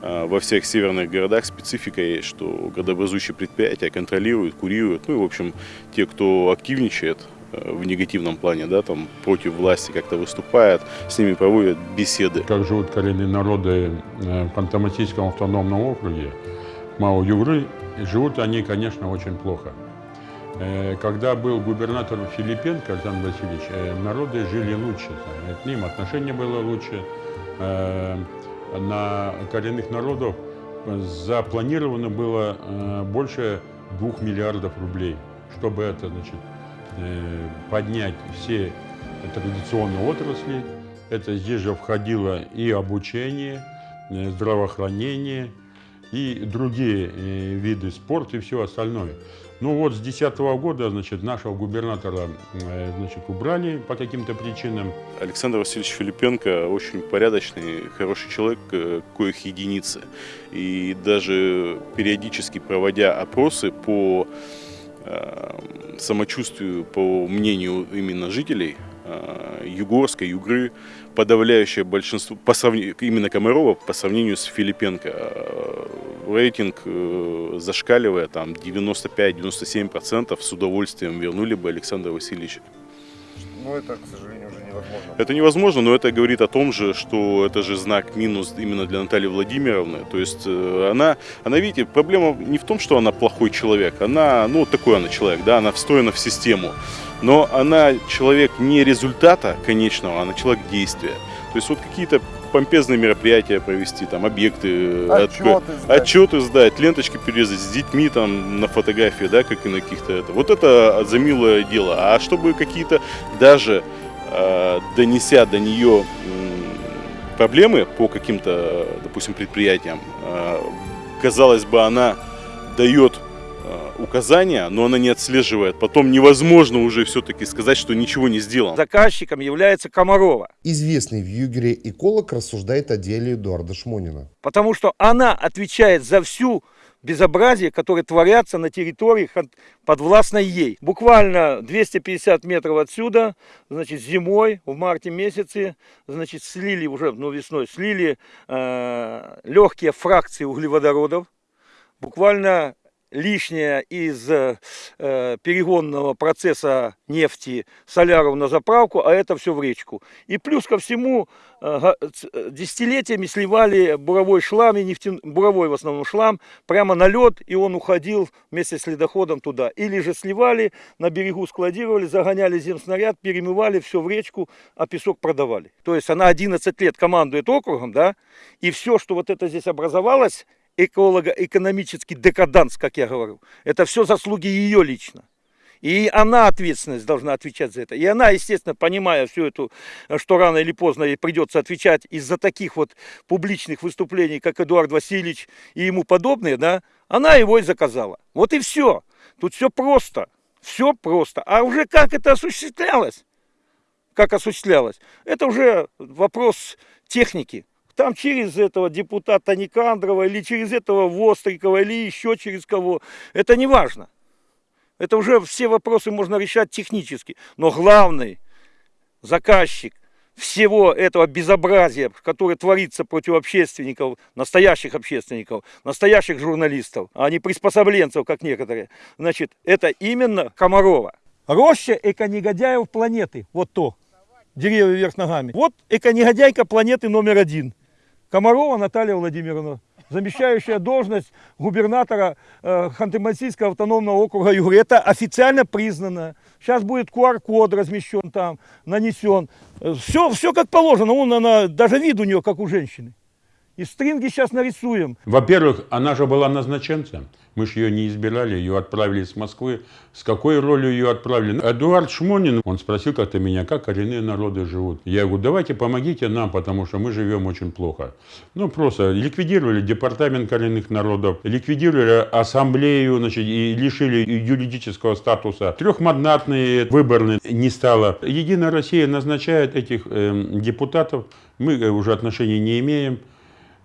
э, во всех северных городах специфика есть, что градообразующие предприятия контролируют, курируют. Ну и, в общем, те, кто активничает э, в негативном плане, да, там против власти как-то выступает, с ними проводят беседы. Как живут коренные народы в Пантоматийском автономном округе, Мау-Югры, живут они, конечно, очень плохо. Э, когда был губернатор Филипенко Александр Васильевич, э, народы жили лучше, к ним отношение было лучше. Э, на коренных народов запланировано было больше двух миллиардов рублей, чтобы это, значит, поднять все традиционные отрасли. Это здесь же входило и обучение, здравоохранение, и другие виды спорта и все остальное. Ну вот с 2010 года, значит, нашего губернатора, э, значит, убрали по каким-то причинам. Александр Васильевич Филипенко очень порядочный, хороший человек, э, коих единицы. И даже периодически проводя опросы по э, самочувствию, по мнению именно жителей Югорска, Югры, подавляющее большинство, по сравнению, именно Комарова по сравнению с Филипенко, рейтинг э, зашкаливая, там 95-97% с удовольствием вернули бы Александра Васильевича. Ну, это, к сожалению, уже невозможно. Это невозможно, но это говорит о том же, что это же знак минус именно для Натальи Владимировны. То есть э, она, она, видите, проблема не в том, что она плохой человек. Она, ну, такой она человек, да, она встроена в систему. Но она человек не результата конечного, она человек действия. То есть вот какие-то помпезные мероприятия провести, там объекты, отчеты, сдать. отчеты сдать, ленточки перерезать с детьми там на фотографии, да, как и на каких-то это. Вот это за милое дело. А чтобы какие-то даже э, донеся до нее э, проблемы по каким-то, допустим, предприятиям, э, казалось бы, она дает указания, но она не отслеживает. Потом невозможно уже все-таки сказать, что ничего не сделано. Заказчиком является Комарова. Известный в Югере эколог рассуждает о деле Эдуарда Шмонина. Потому что она отвечает за всю безобразие, которые творятся на территории подвластной ей. Буквально 250 метров отсюда, значит, зимой, в марте месяце, значит, слили уже, ну, весной, слили э, легкие фракции углеводородов. Буквально лишнее из э, перегонного процесса нефти соляров на заправку, а это все в речку. И плюс ко всему э, десятилетиями сливали буровой шлам, и нефтяной, буровой в основном шлам, прямо на лед, и он уходил вместе с ледоходом туда. Или же сливали, на берегу складировали, загоняли земснаряд, перемывали все в речку, а песок продавали. То есть она 11 лет командует округом, да, и все, что вот это здесь образовалось, эколого-экономический декаданс, как я говорю, это все заслуги ее лично. И она ответственность должна отвечать за это. И она, естественно, понимая всю эту, что рано или поздно ей придется отвечать из-за таких вот публичных выступлений, как Эдуард Васильевич и ему подобные, да, она его и заказала. Вот и все. Тут все просто. Все просто. А уже как это осуществлялось? Как осуществлялось? Это уже вопрос техники. Там через этого депутата Никандрова или через этого Вострикова или еще через кого. Это не важно. Это уже все вопросы можно решать технически. Но главный заказчик всего этого безобразия, которое творится против общественников, настоящих общественников, настоящих журналистов, а не приспособленцев, как некоторые, значит, это именно Комарова. Роща эко-негодяев планеты. Вот то. Деревья вверх ногами. Вот эко-негодяйка планеты номер один. Комарова Наталья Владимировна, замещающая должность губернатора э, Ханты-Мансийского автономного округа Югры. Это официально признано. Сейчас будет QR-код размещен там, нанесен. Все, все как положено. Он, она, даже вид у нее, как у женщины. И стринги сейчас нарисуем. Во-первых, она же была назначенцем. Мы же ее не избирали, ее отправили с Москвы. С какой ролью ее отправили? Эдуард Шмонин, он спросил как-то меня, как коренные народы живут. Я говорю, давайте помогите нам, потому что мы живем очень плохо. Ну, просто ликвидировали департамент коренных народов, ликвидировали ассамблею, значит, и лишили юридического статуса. Трехмандатные выборные не стало. Единая Россия назначает этих э, депутатов, мы э, уже отношений не имеем.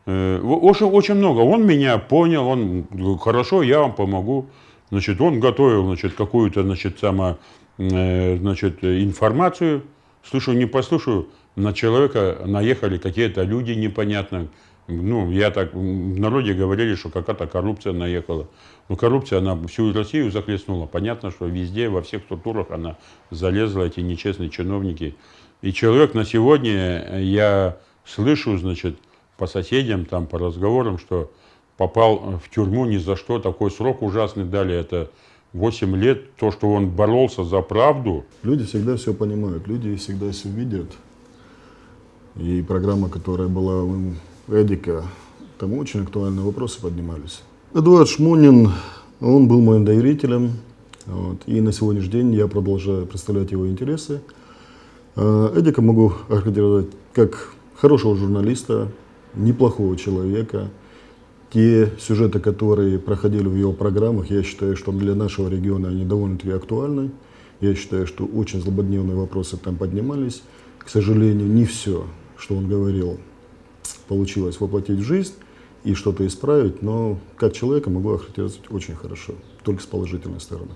Э, очень, очень много. Он меня понял, он хорошо, я вам помогу. Значит, он готовил, значит, какую-то, значит, само, э, значит, информацию. Слушаю, не послушаю, на человека наехали какие-то люди непонятные. Ну, я так, в народе говорили, что какая-то коррупция наехала. Но коррупция, она всю Россию захлестнула. Понятно, что везде, во всех структурах она залезла, эти нечестные чиновники. И человек на сегодня, я слышу, значит, по соседям, там, по разговорам, что попал в тюрьму ни за что, такой срок ужасный дали, это 8 лет, то, что он боролся за правду. Люди всегда все понимают, люди всегда все видят. И программа, которая была у Эдика, там очень актуальные вопросы поднимались. Эдуард Шмунин, он был моим доверителем, вот, и на сегодняшний день я продолжаю представлять его интересы. А, Эдика могу охарактеризовать как хорошего журналиста, неплохого человека. Те сюжеты, которые проходили в его программах, я считаю, что для нашего региона они довольно-таки актуальны. Я считаю, что очень злободневные вопросы там поднимались. К сожалению, не все, что он говорил, получилось воплотить в жизнь и что-то исправить, но как человека могу охарактеризовать очень хорошо, только с положительной стороны.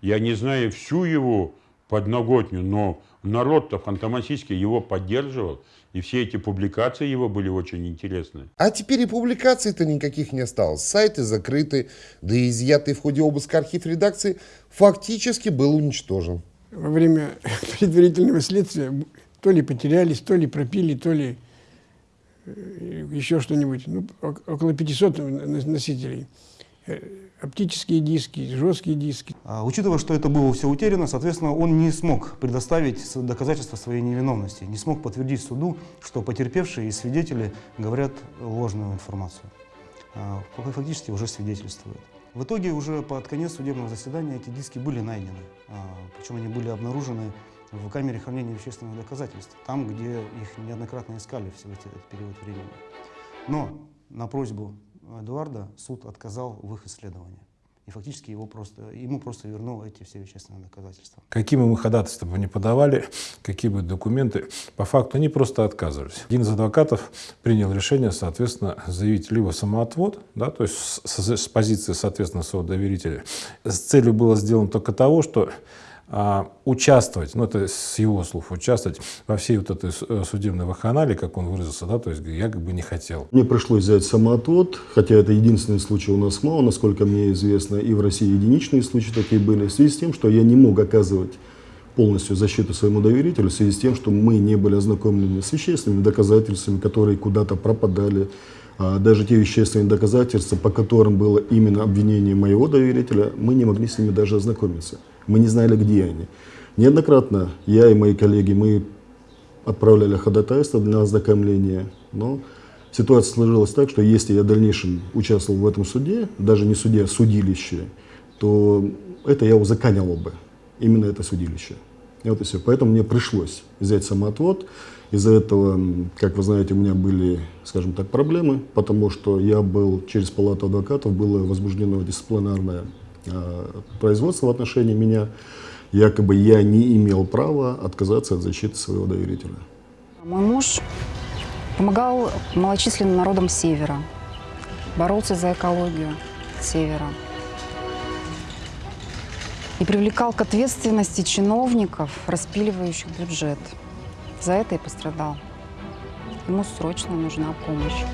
Я не знаю всю его подноготню, но народ-то ханты его поддерживал. И все эти публикации его были очень интересны. А теперь и публикаций-то никаких не осталось. Сайты закрыты, да и изъятый в ходе обыска архив редакции фактически был уничтожен. Во время предварительного следствия то ли потерялись, то ли пропили, то ли э, еще что-нибудь. Ну, около 500 носителей э, оптические диски, жесткие диски. А, учитывая, что это было все утеряно, соответственно, он не смог предоставить доказательства своей невиновности, не смог подтвердить суду, что потерпевшие и свидетели говорят ложную информацию. А, фактически уже свидетельствуют. В итоге уже под конец судебного заседания эти диски были найдены, а, причем они были обнаружены в камере хранения вещественных доказательств, там, где их неоднократно искали все этот период времени. Но на просьбу Эдуарда суд отказал в их исследовании. И фактически его просто, ему просто вернул эти все вещественные доказательства. Какие бы мы ходатайства бы не подавали, какие бы документы, по факту они просто отказывались. Один из адвокатов принял решение, соответственно, заявить либо самоотвод, да, то есть с, с, с позиции, соответственно, своего доверителя. С целью было сделано только того, что участвовать, ну это с его слов, участвовать во всей вот этой судебной ваханале, как он выразился, да, то есть я как бы не хотел. Мне пришлось взять самоотвод, хотя это единственный случай у нас мало, насколько мне известно, и в России единичные случаи такие были, в связи с тем, что я не мог оказывать полностью защиту своему доверителю в связи с тем, что мы не были ознакомлены с вещественными доказательствами, которые куда-то пропадали, а даже те вещественные доказательства, по которым было именно обвинение моего доверителя, мы не могли с ними даже ознакомиться. Мы не знали, где они. Неоднократно я и мои коллеги, мы отправляли ходатайство для ознакомления, но ситуация сложилась так, что если я в дальнейшем участвовал в этом суде, даже не суде, а судилище, то это я узаконил бы, именно это судилище. И вот и все. Поэтому мне пришлось взять самоотвод. Из-за этого, как вы знаете, у меня были, скажем так, проблемы, потому что я был через палату адвокатов, было возбуждено дисциплинарное производства в отношении меня, якобы я не имел права отказаться от защиты своего доверителя. Мой муж помогал малочисленным народам Севера, боролся за экологию Севера и привлекал к ответственности чиновников, распиливающих бюджет. За это и пострадал. Ему срочно нужна помощь.